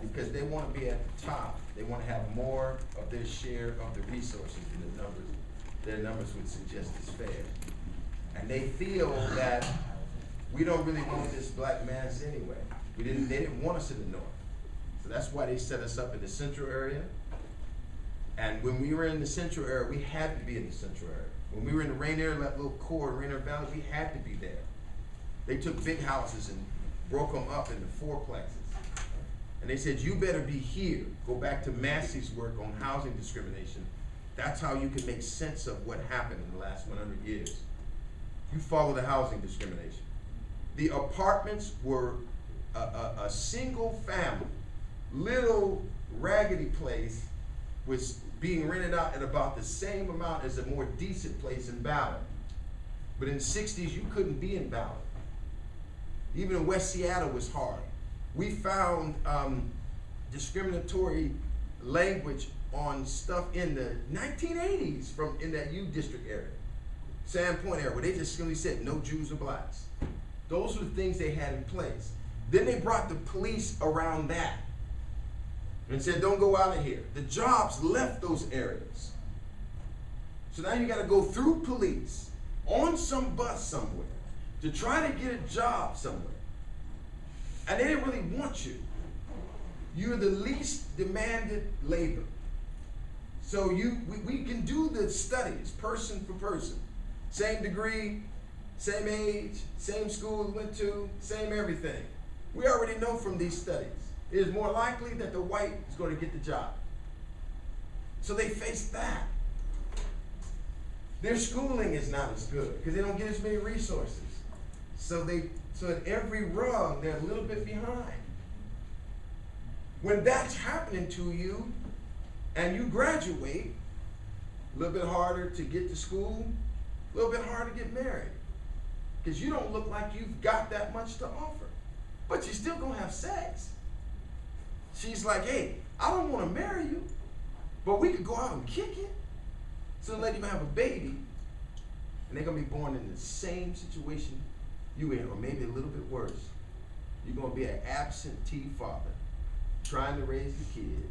because they want to be at the top. They want to have more of their share of the resources than the numbers, their numbers would suggest is fair. And they feel that we don't really want this black mass anyway. We didn't, they didn't want us in the north. So that's why they set us up in the central area. And when we were in the central area, we had to be in the central area. When we were in the Rainier, that little core, Rainier Valley, we had to be there. They took big houses and broke them up into fourplexes. And they said, you better be here. Go back to Massey's work on housing discrimination. That's how you can make sense of what happened in the last one hundred years. You follow the housing discrimination. The apartments were a, a, a single family, little raggedy place was being rented out at about the same amount as a more decent place in Ballard. But in the sixties, you couldn't be in Ballard. Even in West Seattle was hard. We found um, discriminatory language on stuff in the 1980s from in that U district area, Sandpoint area, where they just simply said no Jews or blacks. Those were the things they had in place. Then they brought the police around that and said, don't go out of here. The jobs left those areas. So now you got to go through police on some bus somewhere to try to get a job somewhere. And they didn't really want you. You're the least demanded labor. So you we, we can do the studies person for person. Same degree, same age, same school we went to, same everything. We already know from these studies. It is more likely that the white is going to get the job. So they face that. Their schooling is not as good because they don't get as many resources. So they so at every rung they're a little bit behind. When that's happening to you and you graduate, a little bit harder to get to school, a little bit harder to get married. Because you don't look like you've got that much to offer. But you're still gonna have sex. She's like, hey, I don't want to marry you, but we could go out and kick it. So let you have a baby, and they're gonna be born in the same situation you in, or maybe a little bit worse. You're gonna be an absentee father, trying to raise the kid,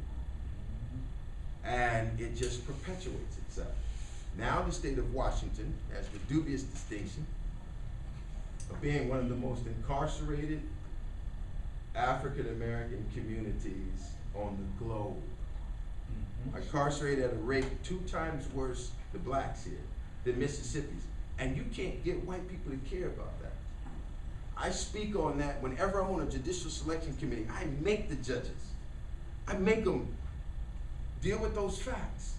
and it just perpetuates itself. Now the state of Washington has the dubious distinction of being one of the most incarcerated African American communities on the globe. Mm-hmm. Incarcerated at a rate two times worse the blacks here than Mississippi's. And you can't get white people to care about that. I speak on that whenever I'm on a judicial selection committee. I make the judges. I make them deal with those facts.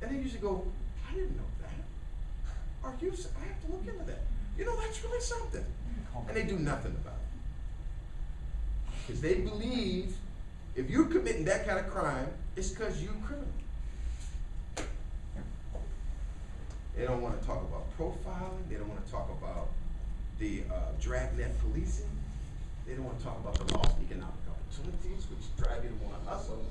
And they usually go, I didn't know that. Are you, I have to look into that. You know, that's really something. And they do nothing about it. Because they believe if you're committing that kind of crime, it's because you're criminal. They don't want to talk about profiling. They don't want to talk about the uh, dragnet policing. They don't want to talk about the lost economic opportunities, which drive you to want to hustle.